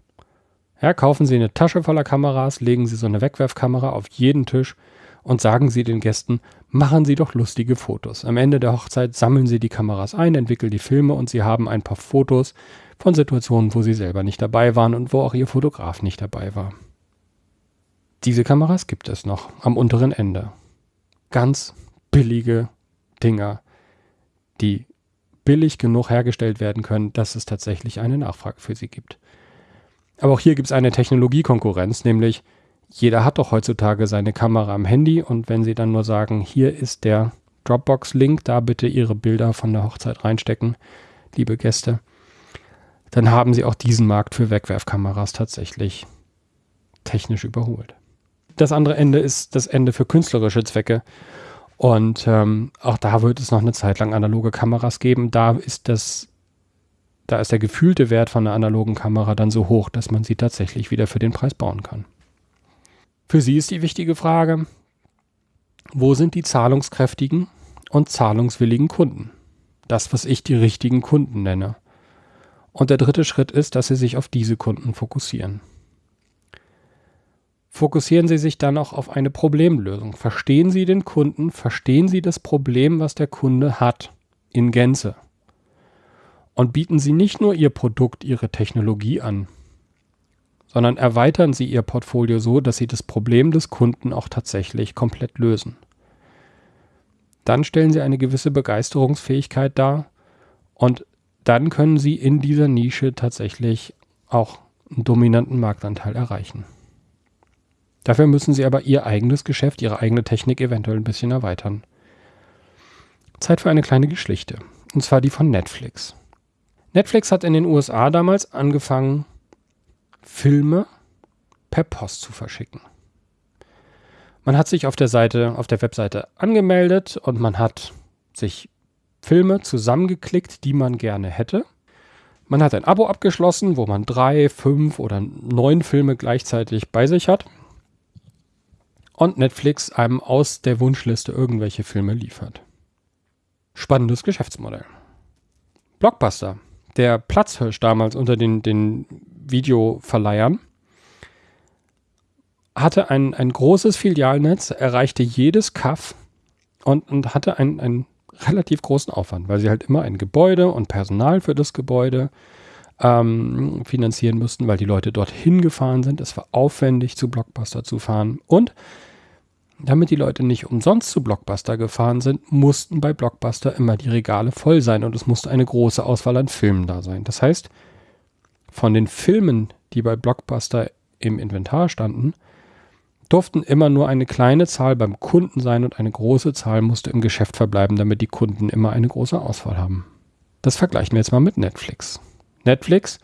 Ja, kaufen Sie eine Tasche voller Kameras, legen Sie so eine Wegwerfkamera auf jeden Tisch und sagen Sie den Gästen, machen Sie doch lustige Fotos. Am Ende der Hochzeit sammeln Sie die Kameras ein, entwickeln die Filme und Sie haben ein paar Fotos von Situationen, wo Sie selber nicht dabei waren und wo auch Ihr Fotograf nicht dabei war. Diese Kameras gibt es noch am unteren Ende. Ganz billige Dinger, die billig genug hergestellt werden können, dass es tatsächlich eine Nachfrage für sie gibt. Aber auch hier gibt es eine Technologiekonkurrenz, nämlich jeder hat doch heutzutage seine Kamera am Handy und wenn sie dann nur sagen, hier ist der Dropbox-Link, da bitte Ihre Bilder von der Hochzeit reinstecken, liebe Gäste, dann haben sie auch diesen Markt für Wegwerfkameras tatsächlich technisch überholt. Das andere Ende ist das Ende für künstlerische Zwecke. Und ähm, auch da wird es noch eine Zeit lang analoge Kameras geben. Da ist das, da ist der gefühlte Wert von einer analogen Kamera dann so hoch, dass man sie tatsächlich wieder für den Preis bauen kann. Für Sie ist die wichtige Frage, wo sind die zahlungskräftigen und zahlungswilligen Kunden? Das, was ich die richtigen Kunden nenne. Und der dritte Schritt ist, dass Sie sich auf diese Kunden fokussieren fokussieren Sie sich dann auch auf eine Problemlösung. Verstehen Sie den Kunden, verstehen Sie das Problem, was der Kunde hat, in Gänze. Und bieten Sie nicht nur Ihr Produkt, Ihre Technologie an, sondern erweitern Sie Ihr Portfolio so, dass Sie das Problem des Kunden auch tatsächlich komplett lösen. Dann stellen Sie eine gewisse Begeisterungsfähigkeit dar und dann können Sie in dieser Nische tatsächlich auch einen dominanten Marktanteil erreichen. Dafür müssen sie aber ihr eigenes Geschäft, ihre eigene Technik eventuell ein bisschen erweitern. Zeit für eine kleine Geschichte. Und zwar die von Netflix. Netflix hat in den USA damals angefangen, Filme per Post zu verschicken. Man hat sich auf der Seite, auf der Webseite angemeldet und man hat sich Filme zusammengeklickt, die man gerne hätte. Man hat ein Abo abgeschlossen, wo man drei, fünf oder neun Filme gleichzeitig bei sich hat und Netflix einem aus der Wunschliste irgendwelche Filme liefert. Spannendes Geschäftsmodell. Blockbuster, der Platzhirsch damals unter den, den Videoverleihern, hatte ein, ein großes Filialnetz, erreichte jedes Kaff und, und hatte einen, einen relativ großen Aufwand, weil sie halt immer ein Gebäude und Personal für das Gebäude ähm, finanzieren mussten, weil die Leute dorthin gefahren sind. Es war aufwendig, zu Blockbuster zu fahren. Und Damit die Leute nicht umsonst zu Blockbuster gefahren sind, mussten bei Blockbuster immer die Regale voll sein und es musste eine große Auswahl an Filmen da sein. Das heißt, von den Filmen, die bei Blockbuster im Inventar standen, durften immer nur eine kleine Zahl beim Kunden sein und eine große Zahl musste im Geschäft verbleiben, damit die Kunden immer eine große Auswahl haben. Das vergleichen wir jetzt mal mit Netflix. Netflix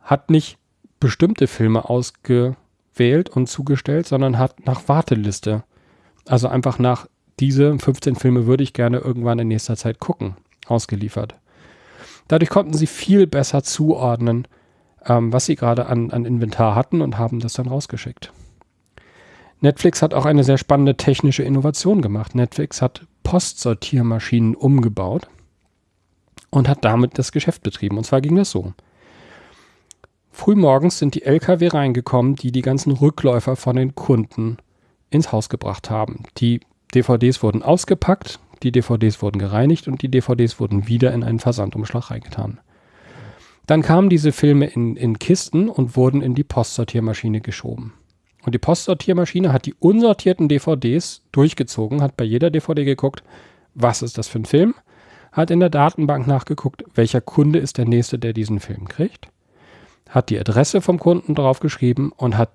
hat nicht bestimmte Filme ausgewählt und zugestellt, sondern hat nach Warteliste, also einfach nach diese 15 Filme würde ich gerne irgendwann in nächster Zeit gucken, ausgeliefert. Dadurch konnten sie viel besser zuordnen, ähm, was sie gerade an, an Inventar hatten und haben das dann rausgeschickt. Netflix hat auch eine sehr spannende technische Innovation gemacht. Netflix hat Postsortiermaschinen umgebaut und hat damit das Geschäft betrieben. Und zwar ging das so. Frühmorgens sind die LKW reingekommen, die die ganzen Rückläufer von den Kunden ins Haus gebracht haben. Die DVDs wurden ausgepackt, die DVDs wurden gereinigt und die DVDs wurden wieder in einen Versandumschlag reingetan. Dann kamen diese Filme in, in Kisten und wurden in die Postsortiermaschine geschoben. Und die Postsortiermaschine hat die unsortierten DVDs durchgezogen, hat bei jeder DVD geguckt, was ist das für ein Film, hat in der Datenbank nachgeguckt, welcher Kunde ist der nächste, der diesen Film kriegt, hat die Adresse vom Kunden draufgeschrieben und hat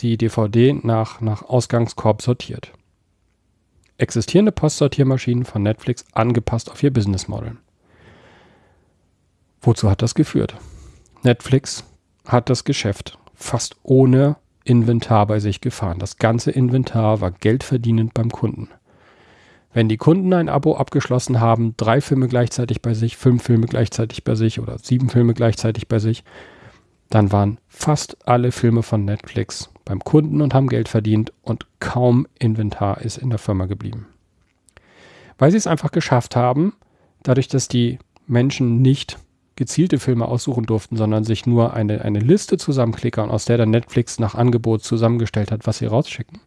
die DVD nach, nach Ausgangskorb sortiert. Existierende Postsortiermaschinen von Netflix angepasst auf ihr Business Model. Wozu hat das geführt? Netflix hat das Geschäft fast ohne Inventar bei sich gefahren. Das ganze Inventar war geldverdienend beim Kunden. Wenn die Kunden ein Abo abgeschlossen haben, drei Filme gleichzeitig bei sich, fünf Filme gleichzeitig bei sich oder sieben Filme gleichzeitig bei sich, dann waren fast alle Filme von Netflix beim Kunden und haben Geld verdient und kaum Inventar ist in der Firma geblieben. Weil sie es einfach geschafft haben, dadurch, dass die Menschen nicht gezielte Filme aussuchen durften, sondern sich nur eine, eine Liste zusammenklickern, aus der dann Netflix nach Angebot zusammengestellt hat, was sie rausschicken,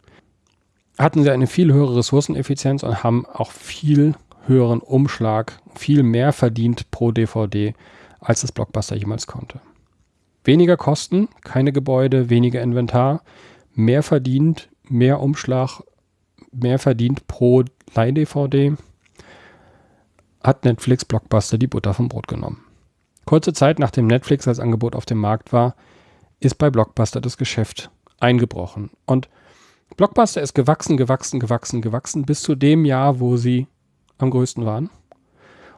hatten sie eine viel höhere Ressourceneffizienz und haben auch viel höheren Umschlag, viel mehr verdient pro DVD, als das Blockbuster jemals konnte. Weniger Kosten, keine Gebäude, weniger Inventar, mehr verdient, mehr Umschlag, mehr verdient pro Leih-DVD, hat Netflix Blockbuster die Butter vom Brot genommen. Kurze Zeit nachdem Netflix als Angebot auf dem Markt war, ist bei Blockbuster das Geschäft eingebrochen. Und Blockbuster ist gewachsen, gewachsen, gewachsen, gewachsen bis zu dem Jahr, wo sie am größten waren.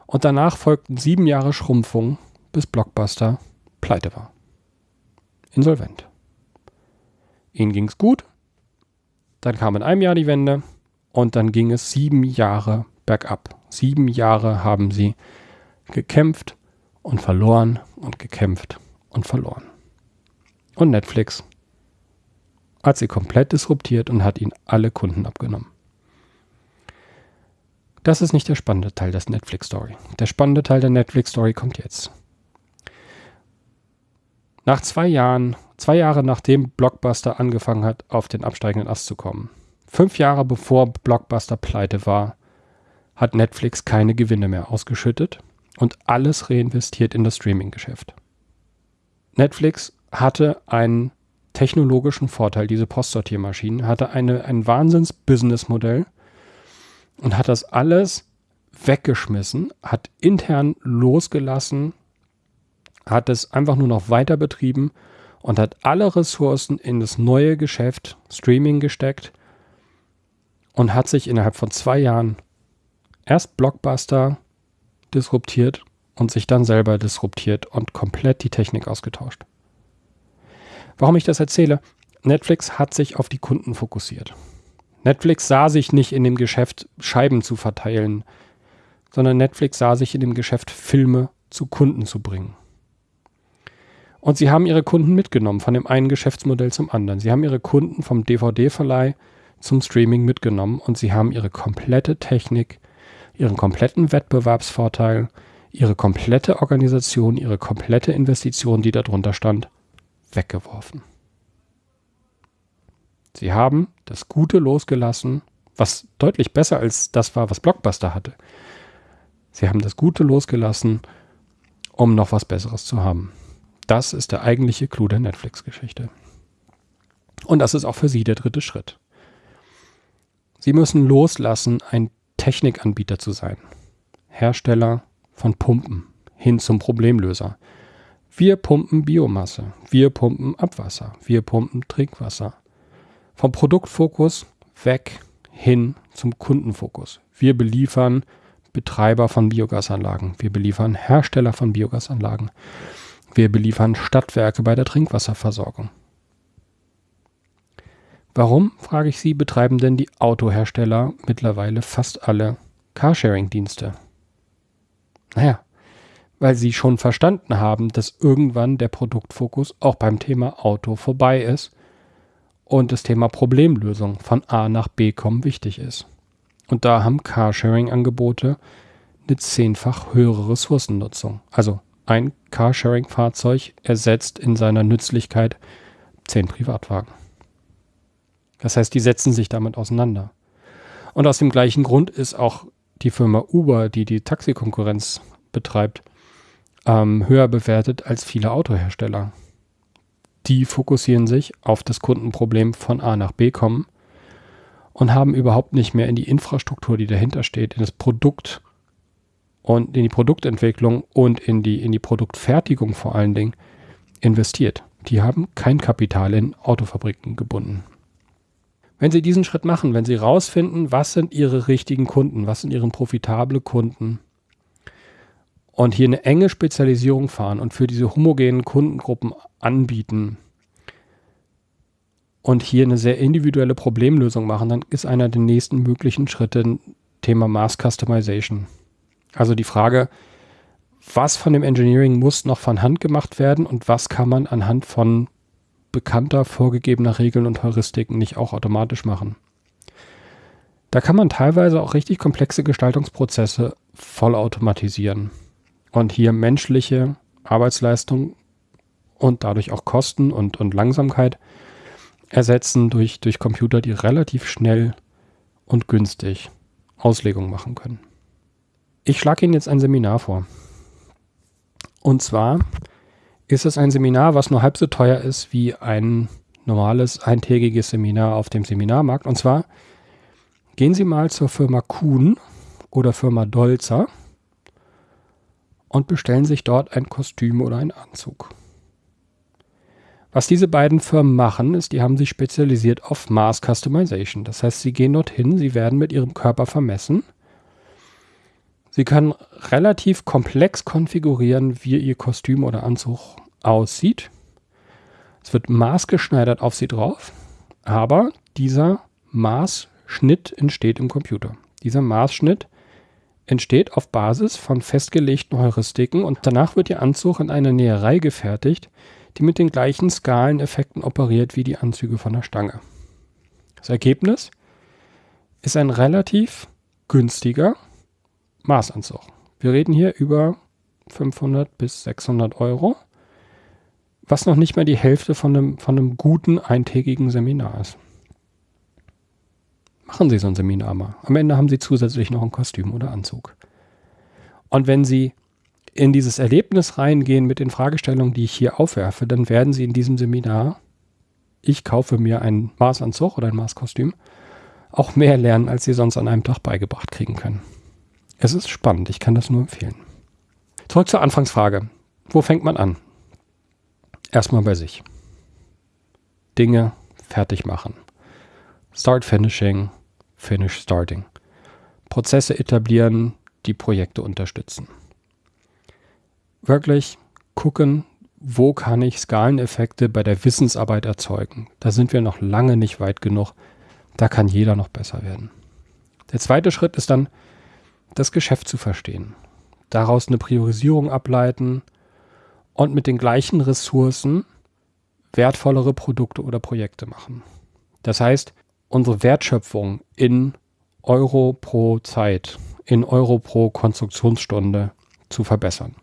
Und danach folgten sieben Jahre Schrumpfung, bis Blockbuster pleite war. Insolvent. Ihnen ging es gut, dann kam in einem Jahr die Wende und dann ging es sieben Jahre bergab. Sieben Jahre haben sie gekämpft, und verloren und gekämpft und verloren. Und Netflix hat sie komplett disruptiert und hat ihnen alle Kunden abgenommen. Das ist nicht der spannende Teil der Netflix-Story. Der spannende Teil der Netflix-Story kommt jetzt. Nach zwei Jahren, zwei Jahre nachdem Blockbuster angefangen hat, auf den absteigenden Ast zu kommen, fünf Jahre bevor Blockbuster pleite war, hat Netflix keine Gewinne mehr ausgeschüttet und alles reinvestiert in das Streaming-Geschäft. Netflix hatte einen technologischen Vorteil, diese Postsortiermaschinen, hatte eine, ein Wahnsinns-Business-Modell und hat das alles weggeschmissen, hat intern losgelassen, hat es einfach nur noch weiter betrieben und hat alle Ressourcen in das neue Geschäft Streaming gesteckt und hat sich innerhalb von zwei Jahren erst Blockbuster, disruptiert und sich dann selber disruptiert und komplett die Technik ausgetauscht. Warum ich das erzähle? Netflix hat sich auf die Kunden fokussiert. Netflix sah sich nicht in dem Geschäft, Scheiben zu verteilen, sondern Netflix sah sich in dem Geschäft, Filme zu Kunden zu bringen. Und sie haben ihre Kunden mitgenommen, von dem einen Geschäftsmodell zum anderen. Sie haben ihre Kunden vom DVD-Verleih zum Streaming mitgenommen und sie haben ihre komplette Technik ihren kompletten Wettbewerbsvorteil, ihre komplette Organisation, ihre komplette Investition, die darunter stand, weggeworfen. Sie haben das Gute losgelassen, was deutlich besser als das war, was Blockbuster hatte. Sie haben das Gute losgelassen, um noch was Besseres zu haben. Das ist der eigentliche Clou der Netflix-Geschichte. Und das ist auch für Sie der dritte Schritt. Sie müssen loslassen, ein Technikanbieter zu sein. Hersteller von Pumpen hin zum Problemlöser. Wir pumpen Biomasse, wir pumpen Abwasser, wir pumpen Trinkwasser. Vom Produktfokus weg hin zum Kundenfokus. Wir beliefern Betreiber von Biogasanlagen, wir beliefern Hersteller von Biogasanlagen, wir beliefern Stadtwerke bei der Trinkwasserversorgung. Warum, frage ich Sie, betreiben denn die Autohersteller mittlerweile fast alle Carsharing-Dienste? Naja, weil sie schon verstanden haben, dass irgendwann der Produktfokus auch beim Thema Auto vorbei ist und das Thema Problemlösung von A nach B kommen wichtig ist. Und da haben Carsharing-Angebote eine zehnfach höhere Ressourcennutzung. Also ein Carsharing-Fahrzeug ersetzt in seiner Nützlichkeit zehn Privatwagen. Das heißt, die setzen sich damit auseinander. Und aus dem gleichen Grund ist auch die Firma Uber, die die Taxikonkurrenz betreibt, ähm, höher bewertet als viele Autohersteller. Die fokussieren sich auf das Kundenproblem von A nach B kommen und haben überhaupt nicht mehr in die Infrastruktur, die dahinter steht, in das Produkt und in die Produktentwicklung und in die, in die Produktfertigung vor allen Dingen investiert. Die haben kein Kapital in Autofabriken gebunden. Wenn Sie diesen Schritt machen, wenn Sie rausfinden, was sind Ihre richtigen Kunden, was sind Ihre profitable Kunden und hier eine enge Spezialisierung fahren und für diese homogenen Kundengruppen anbieten und hier eine sehr individuelle Problemlösung machen, dann ist einer der nächsten möglichen Schritte Thema Mass Customization. Also die Frage, was von dem Engineering muss noch von Hand gemacht werden und was kann man anhand von bekannter, vorgegebener Regeln und Heuristiken nicht auch automatisch machen. Da kann man teilweise auch richtig komplexe Gestaltungsprozesse vollautomatisieren und hier menschliche Arbeitsleistung und dadurch auch Kosten und, und Langsamkeit ersetzen durch, durch Computer, die relativ schnell und günstig Auslegung machen können. Ich schlage Ihnen jetzt ein Seminar vor. Und zwar ist es ein Seminar, was nur halb so teuer ist wie ein normales eintägiges Seminar auf dem Seminarmarkt. Und zwar gehen Sie mal zur Firma Kuhn oder Firma Dolzer und bestellen sich dort ein Kostüm oder einen Anzug. Was diese beiden Firmen machen, ist, die haben sich spezialisiert auf Mass Customization. Das heißt, sie gehen dorthin, sie werden mit ihrem Körper vermessen. Sie können relativ komplex konfigurieren, wie ihr Kostüm oder Anzug aussieht. Es wird maßgeschneidert auf sie drauf, aber dieser Maßschnitt entsteht im Computer. Dieser Maßschnitt entsteht auf Basis von festgelegten Heuristiken und danach wird Ihr Anzug in einer Näherei gefertigt, die mit den gleichen Skaleneffekten operiert wie die Anzüge von der Stange. Das Ergebnis ist ein relativ günstiger Maßanzug. Wir reden hier über 500 bis 600 Euro was noch nicht mal die Hälfte von einem, von einem guten eintägigen Seminar ist. Machen Sie so ein Seminar mal. Am Ende haben Sie zusätzlich noch ein Kostüm oder Anzug. Und wenn Sie in dieses Erlebnis reingehen mit den Fragestellungen, die ich hier aufwerfe, dann werden Sie in diesem Seminar, ich kaufe mir einen Maßanzug oder ein Maßkostüm, auch mehr lernen, als Sie sonst an einem Tag beigebracht kriegen können. Es ist spannend, ich kann das nur empfehlen. Zurück zur Anfangsfrage. Wo fängt man an? erstmal bei sich. Dinge fertig machen. Start Finishing, Finish Starting. Prozesse etablieren, die Projekte unterstützen. Wirklich gucken, wo kann ich Skaleneffekte bei der Wissensarbeit erzeugen. Da sind wir noch lange nicht weit genug. Da kann jeder noch besser werden. Der zweite Schritt ist dann, das Geschäft zu verstehen. Daraus eine Priorisierung ableiten, und mit den gleichen Ressourcen wertvollere Produkte oder Projekte machen. Das heißt, unsere Wertschöpfung in Euro pro Zeit, in Euro pro Konstruktionsstunde zu verbessern.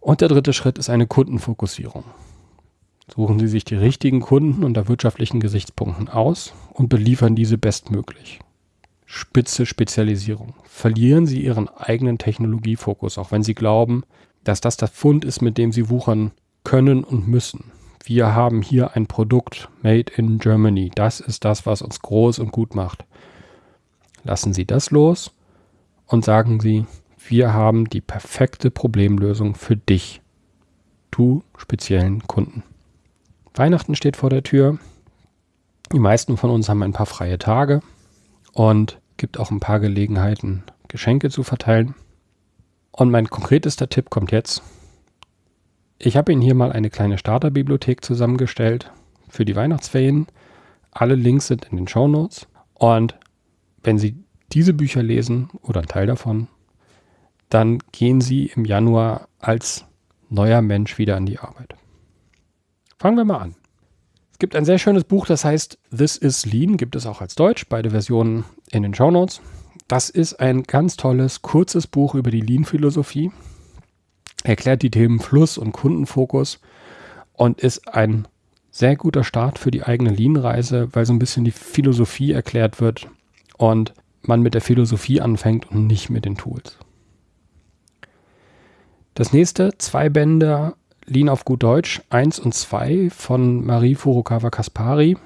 Und der dritte Schritt ist eine Kundenfokussierung. Suchen Sie sich die richtigen Kunden unter wirtschaftlichen Gesichtspunkten aus und beliefern diese bestmöglich. Spitze Spezialisierung. Verlieren Sie Ihren eigenen Technologiefokus, auch wenn Sie glauben, dass das der Fund ist, mit dem sie wuchern können und müssen. wir haben hier ein Produkt made in Germany. Das ist das, was uns groß und gut macht. Lassen Sie das los und sagen Sie, wir haben die perfekte Problemlösung für dich, du speziellen Kunden. Weihnachten steht vor der Tür. Die meisten von uns haben ein paar freie Tage und gibt auch ein paar Gelegenheiten, Geschenke zu verteilen. Und mein konkretester Tipp kommt jetzt. Ich habe Ihnen hier mal eine kleine Starterbibliothek zusammengestellt für die Weihnachtsferien. Alle Links sind in den Show Notes. Und wenn Sie diese Bücher lesen oder einen Teil davon, dann gehen Sie im Januar als neuer Mensch wieder an die Arbeit. Fangen wir mal an. Es gibt ein sehr schönes Buch, das heißt This is Lean, gibt es auch als Deutsch, beide Versionen in den Show Notes. Das ist ein ganz tolles, kurzes Buch über die Lean-Philosophie erklärt die Themen Fluss und Kundenfokus und ist ein sehr guter Start für die eigene Lean-Reise, weil so ein bisschen die Philosophie erklärt wird und man mit der Philosophie anfängt und nicht mit den Tools. Das nächste, zwei Bände Lean auf gut Deutsch, 1 und 2 von Marie Furukawa Kaspari.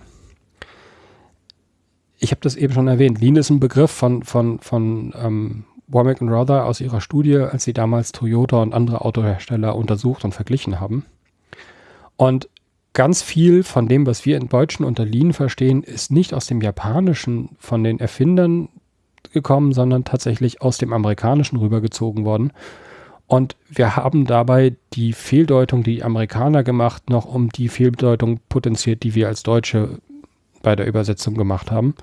Ich habe das eben schon erwähnt. Lean ist ein Begriff von, von, von ähm, Womack und Rother aus ihrer Studie, als sie damals Toyota und andere Autohersteller untersucht und verglichen haben. Und ganz viel von dem, was wir in Deutschen unter Lean verstehen, ist nicht aus dem Japanischen von den Erfindern gekommen, sondern tatsächlich aus dem Amerikanischen rübergezogen worden. Und wir haben dabei die Fehldeutung, die, die Amerikaner gemacht, noch um die Fehldeutung potenziert, die wir als Deutsche bei der Übersetzung gemacht haben.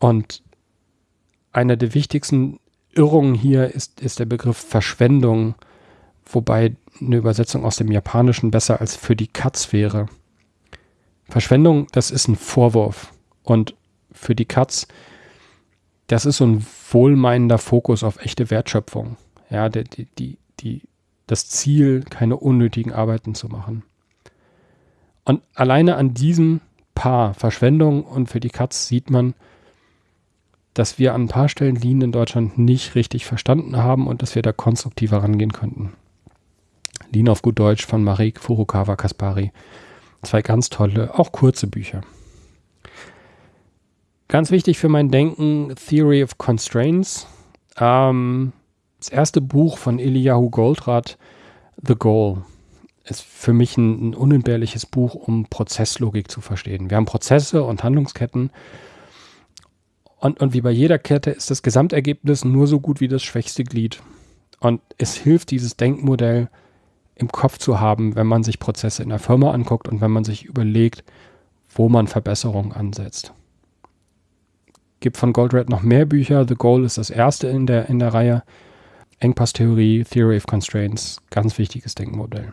Und einer der wichtigsten Irrung hier ist, ist der Begriff Verschwendung, wobei eine Übersetzung aus dem Japanischen besser als für die Katz wäre. Verschwendung, das ist ein Vorwurf. Und für die Katz, das ist so ein wohlmeinender Fokus auf echte Wertschöpfung. Ja, die, die, die, das Ziel, keine unnötigen Arbeiten zu machen. Und alleine an diesem Paar Verschwendung und für die Katz sieht man, dass wir an ein paar Stellen Lean in Deutschland nicht richtig verstanden haben und dass wir da konstruktiver rangehen könnten. Lean auf gut Deutsch von Marek Furukawa Kaspari. Zwei ganz tolle, auch kurze Bücher. Ganz wichtig für mein Denken, Theory of Constraints. Ähm, das erste Buch von Eliyahu Goldratt, The Goal, ist für mich ein, ein unentbehrliches Buch, um Prozesslogik zu verstehen. Wir haben Prozesse und Handlungsketten und, und wie bei jeder Kette ist das Gesamtergebnis nur so gut wie das schwächste Glied. Und es hilft, dieses Denkmodell im Kopf zu haben, wenn man sich Prozesse in der Firma anguckt und wenn man sich überlegt, wo man Verbesserungen ansetzt. Gibt von Goldratt noch mehr Bücher. The Goal ist das erste in der, in der Reihe. Engpasstheorie, Theory of Constraints, ganz wichtiges Denkmodell.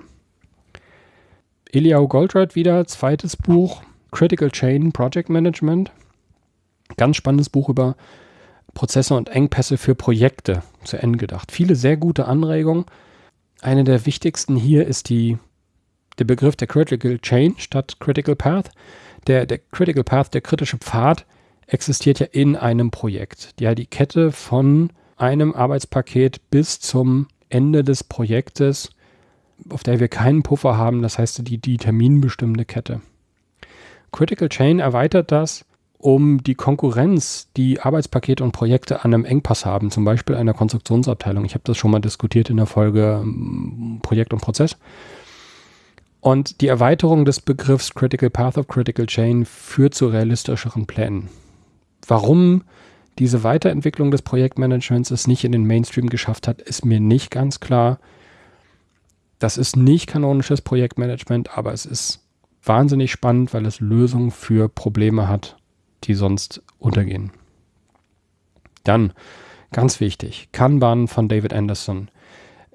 Eliau Goldratt wieder, zweites Buch, Critical Chain Project Management. Ganz spannendes Buch über Prozesse und Engpässe für Projekte zu Ende gedacht. Viele sehr gute Anregungen. Eine der wichtigsten hier ist die, der Begriff der Critical Chain statt Critical Path. Der, der Critical Path, der kritische Pfad, existiert ja in einem Projekt. Ja, die Kette von einem Arbeitspaket bis zum Ende des Projektes, auf der wir keinen Puffer haben, das heißt die, die terminbestimmende Kette. Critical Chain erweitert das um die Konkurrenz, die Arbeitspakete und Projekte an einem Engpass haben, zum Beispiel einer Konstruktionsabteilung. Ich habe das schon mal diskutiert in der Folge ähm, Projekt und Prozess. Und die Erweiterung des Begriffs Critical Path of Critical Chain führt zu realistischeren Plänen. Warum diese Weiterentwicklung des Projektmanagements es nicht in den Mainstream geschafft hat, ist mir nicht ganz klar. Das ist nicht kanonisches Projektmanagement, aber es ist wahnsinnig spannend, weil es Lösungen für Probleme hat, die sonst untergehen. Dann, ganz wichtig, Kanban von David Anderson.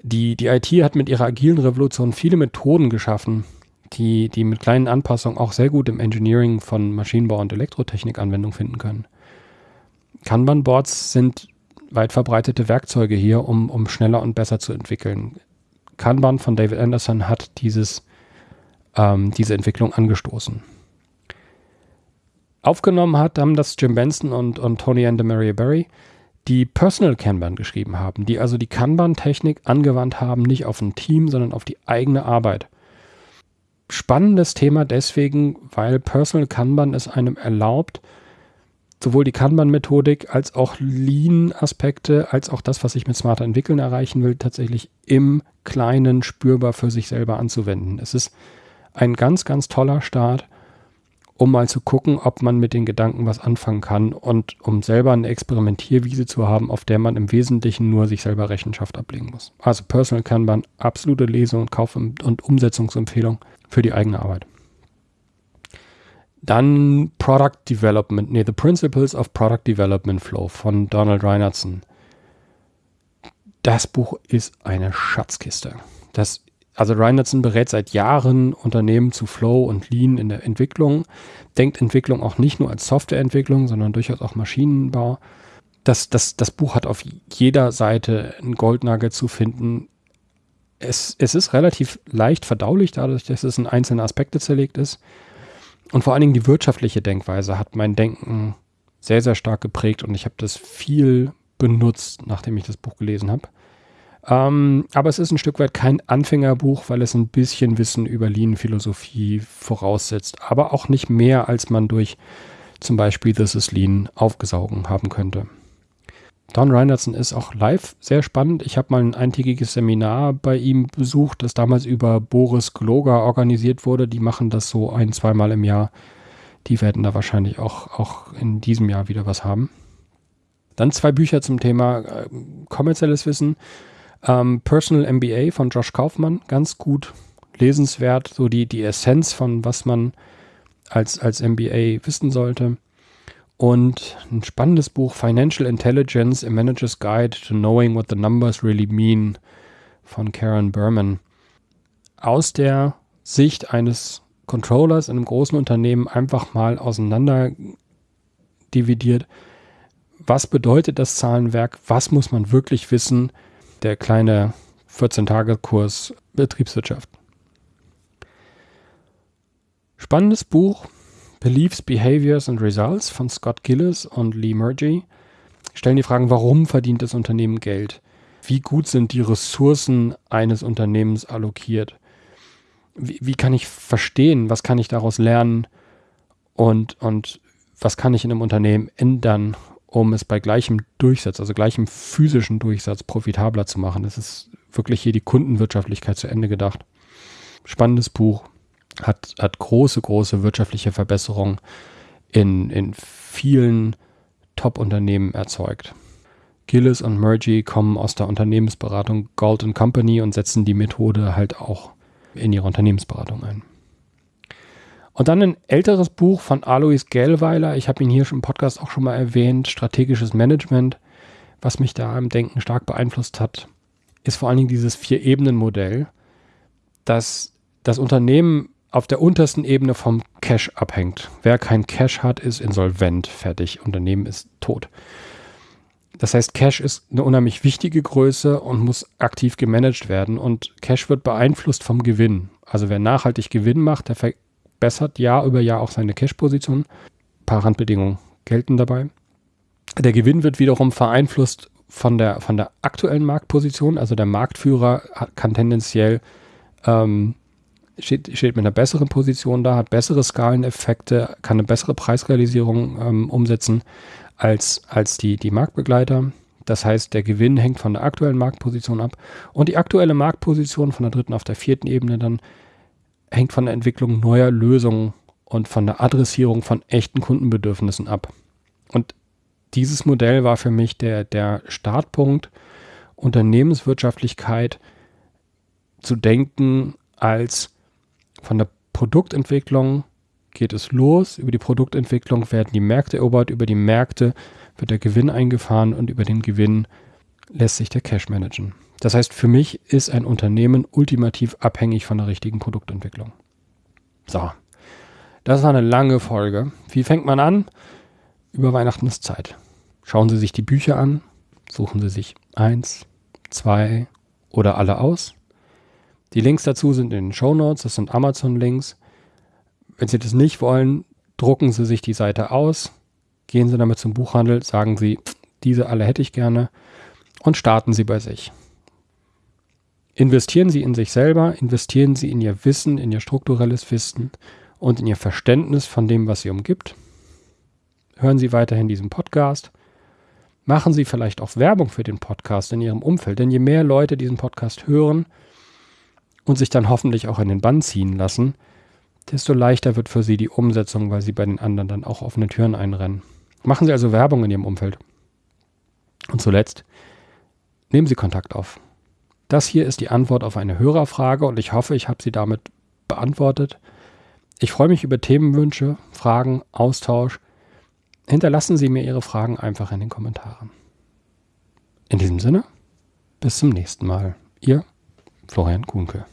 Die, die IT hat mit ihrer agilen Revolution viele Methoden geschaffen, die, die mit kleinen Anpassungen auch sehr gut im Engineering von Maschinenbau und Elektrotechnik Anwendung finden können. Kanban-Boards sind weit verbreitete Werkzeuge hier, um, um schneller und besser zu entwickeln. Kanban von David Anderson hat dieses, ähm, diese Entwicklung angestoßen. Aufgenommen hat, haben das Jim Benson und, und Tony and Maria Berry, die Personal Kanban geschrieben haben, die also die Kanban-Technik angewandt haben, nicht auf ein Team, sondern auf die eigene Arbeit. spannendes Thema deswegen, weil Personal Kanban es einem erlaubt, sowohl die Kanban-Methodik als auch Lean-Aspekte, als auch das, was ich mit smarter Entwickeln erreichen will, tatsächlich im Kleinen spürbar für sich selber anzuwenden. Es ist ein ganz, ganz toller Start, um mal zu gucken, ob man mit den Gedanken was anfangen kann und um selber eine Experimentierwiese zu haben, auf der man im Wesentlichen nur sich selber Rechenschaft ablegen muss. Also Personal Kanban, absolute Lesung, Kauf- und Umsetzungsempfehlung für die eigene Arbeit. Dann Product Development, nee, The Principles of Product Development Flow von Donald Reinertson. Das Buch ist eine Schatzkiste. Das, also Reinertson berät seit Jahren Unternehmen zu Flow und Lean in der Entwicklung, denkt Entwicklung auch nicht nur als Softwareentwicklung, sondern durchaus auch Maschinenbau. Das, das, das Buch hat auf jeder Seite einen Goldnagel zu finden. Es, es ist relativ leicht verdaulich, dadurch, dass es in einzelne Aspekte zerlegt ist. Und vor allen Dingen die wirtschaftliche Denkweise hat mein Denken sehr, sehr stark geprägt und ich habe das viel benutzt, nachdem ich das Buch gelesen habe. Ähm, aber es ist ein Stück weit kein Anfängerbuch, weil es ein bisschen Wissen über Lean-Philosophie voraussetzt, aber auch nicht mehr, als man durch zum Beispiel This is Lean aufgesaugen haben könnte. Don Reinertson ist auch live sehr spannend. Ich habe mal ein eintägiges Seminar bei ihm besucht, das damals über Boris Gloger organisiert wurde. Die machen das so ein, zweimal im Jahr. Die werden da wahrscheinlich auch, auch in diesem Jahr wieder was haben. Dann zwei Bücher zum Thema äh, kommerzielles Wissen. Ähm, Personal MBA von Josh Kaufmann, ganz gut lesenswert, so die, die Essenz von was man als, als MBA wissen sollte. Und ein spannendes Buch, Financial Intelligence, A Manager's Guide to Knowing What the Numbers Really Mean von Karen Berman. Aus der Sicht eines Controllers in einem großen Unternehmen einfach mal auseinander dividiert. Was bedeutet das Zahlenwerk? Was muss man wirklich wissen? Der kleine 14-Tage-Kurs Betriebswirtschaft. Spannendes Buch, Beliefs, Behaviors and Results von Scott Gillis und Lee Murgy stellen die Fragen, warum verdient das Unternehmen Geld? Wie gut sind die Ressourcen eines Unternehmens allokiert? Wie, wie kann ich verstehen, was kann ich daraus lernen und, und was kann ich in einem Unternehmen ändern, um es bei gleichem Durchsatz, also gleichem physischen Durchsatz profitabler zu machen? Das ist wirklich hier die Kundenwirtschaftlichkeit zu Ende gedacht. Spannendes Buch, hat, hat große, große wirtschaftliche Verbesserungen in, in vielen Top-Unternehmen erzeugt. Gillis und Murgy kommen aus der Unternehmensberatung Gold Company und setzen die Methode halt auch in ihre Unternehmensberatung ein. Und dann ein älteres Buch von Alois Gellweiler, ich habe ihn hier schon im Podcast auch schon mal erwähnt, Strategisches Management, was mich da im Denken stark beeinflusst hat, ist vor allen Dingen dieses Vier-Ebenen-Modell, dass das Unternehmen auf der untersten Ebene vom Cash abhängt. Wer kein Cash hat, ist insolvent, fertig. Unternehmen ist tot. Das heißt, Cash ist eine unheimlich wichtige Größe und muss aktiv gemanagt werden. Und Cash wird beeinflusst vom Gewinn. Also wer nachhaltig Gewinn macht, der verbessert Jahr über Jahr auch seine Cash-Position. Ein paar Randbedingungen gelten dabei. Der Gewinn wird wiederum beeinflusst von der, von der aktuellen Marktposition. Also der Marktführer kann tendenziell ähm, steht, steht mit einer besseren Position da, hat bessere Skaleneffekte, kann eine bessere Preisrealisierung ähm, umsetzen als, als die, die Marktbegleiter. Das heißt, der Gewinn hängt von der aktuellen Marktposition ab und die aktuelle Marktposition von der dritten auf der vierten Ebene dann hängt von der Entwicklung neuer Lösungen und von der Adressierung von echten Kundenbedürfnissen ab. Und dieses Modell war für mich der, der Startpunkt, Unternehmenswirtschaftlichkeit zu denken als von der Produktentwicklung geht es los. Über die Produktentwicklung werden die Märkte erobert. Über die Märkte wird der Gewinn eingefahren und über den Gewinn lässt sich der Cash managen. Das heißt, für mich ist ein Unternehmen ultimativ abhängig von der richtigen Produktentwicklung. So, das war eine lange Folge. Wie fängt man an? Über Weihnachten ist Zeit. Schauen Sie sich die Bücher an, suchen Sie sich eins, zwei oder alle aus die Links dazu sind in den Show Notes, das sind Amazon-Links. Wenn Sie das nicht wollen, drucken Sie sich die Seite aus, gehen Sie damit zum Buchhandel, sagen Sie, diese alle hätte ich gerne und starten Sie bei sich. Investieren Sie in sich selber, investieren Sie in Ihr Wissen, in Ihr strukturelles Wissen und in Ihr Verständnis von dem, was Sie umgibt. Hören Sie weiterhin diesen Podcast. Machen Sie vielleicht auch Werbung für den Podcast in Ihrem Umfeld, denn je mehr Leute diesen Podcast hören und sich dann hoffentlich auch in den Bann ziehen lassen, desto leichter wird für Sie die Umsetzung, weil Sie bei den anderen dann auch offene Türen einrennen. Machen Sie also Werbung in Ihrem Umfeld. Und zuletzt, nehmen Sie Kontakt auf. Das hier ist die Antwort auf eine Hörerfrage und ich hoffe, ich habe sie damit beantwortet. Ich freue mich über Themenwünsche, Fragen, Austausch. Hinterlassen Sie mir Ihre Fragen einfach in den Kommentaren. In diesem Sinne, bis zum nächsten Mal. Ihr Florian Kuhnke.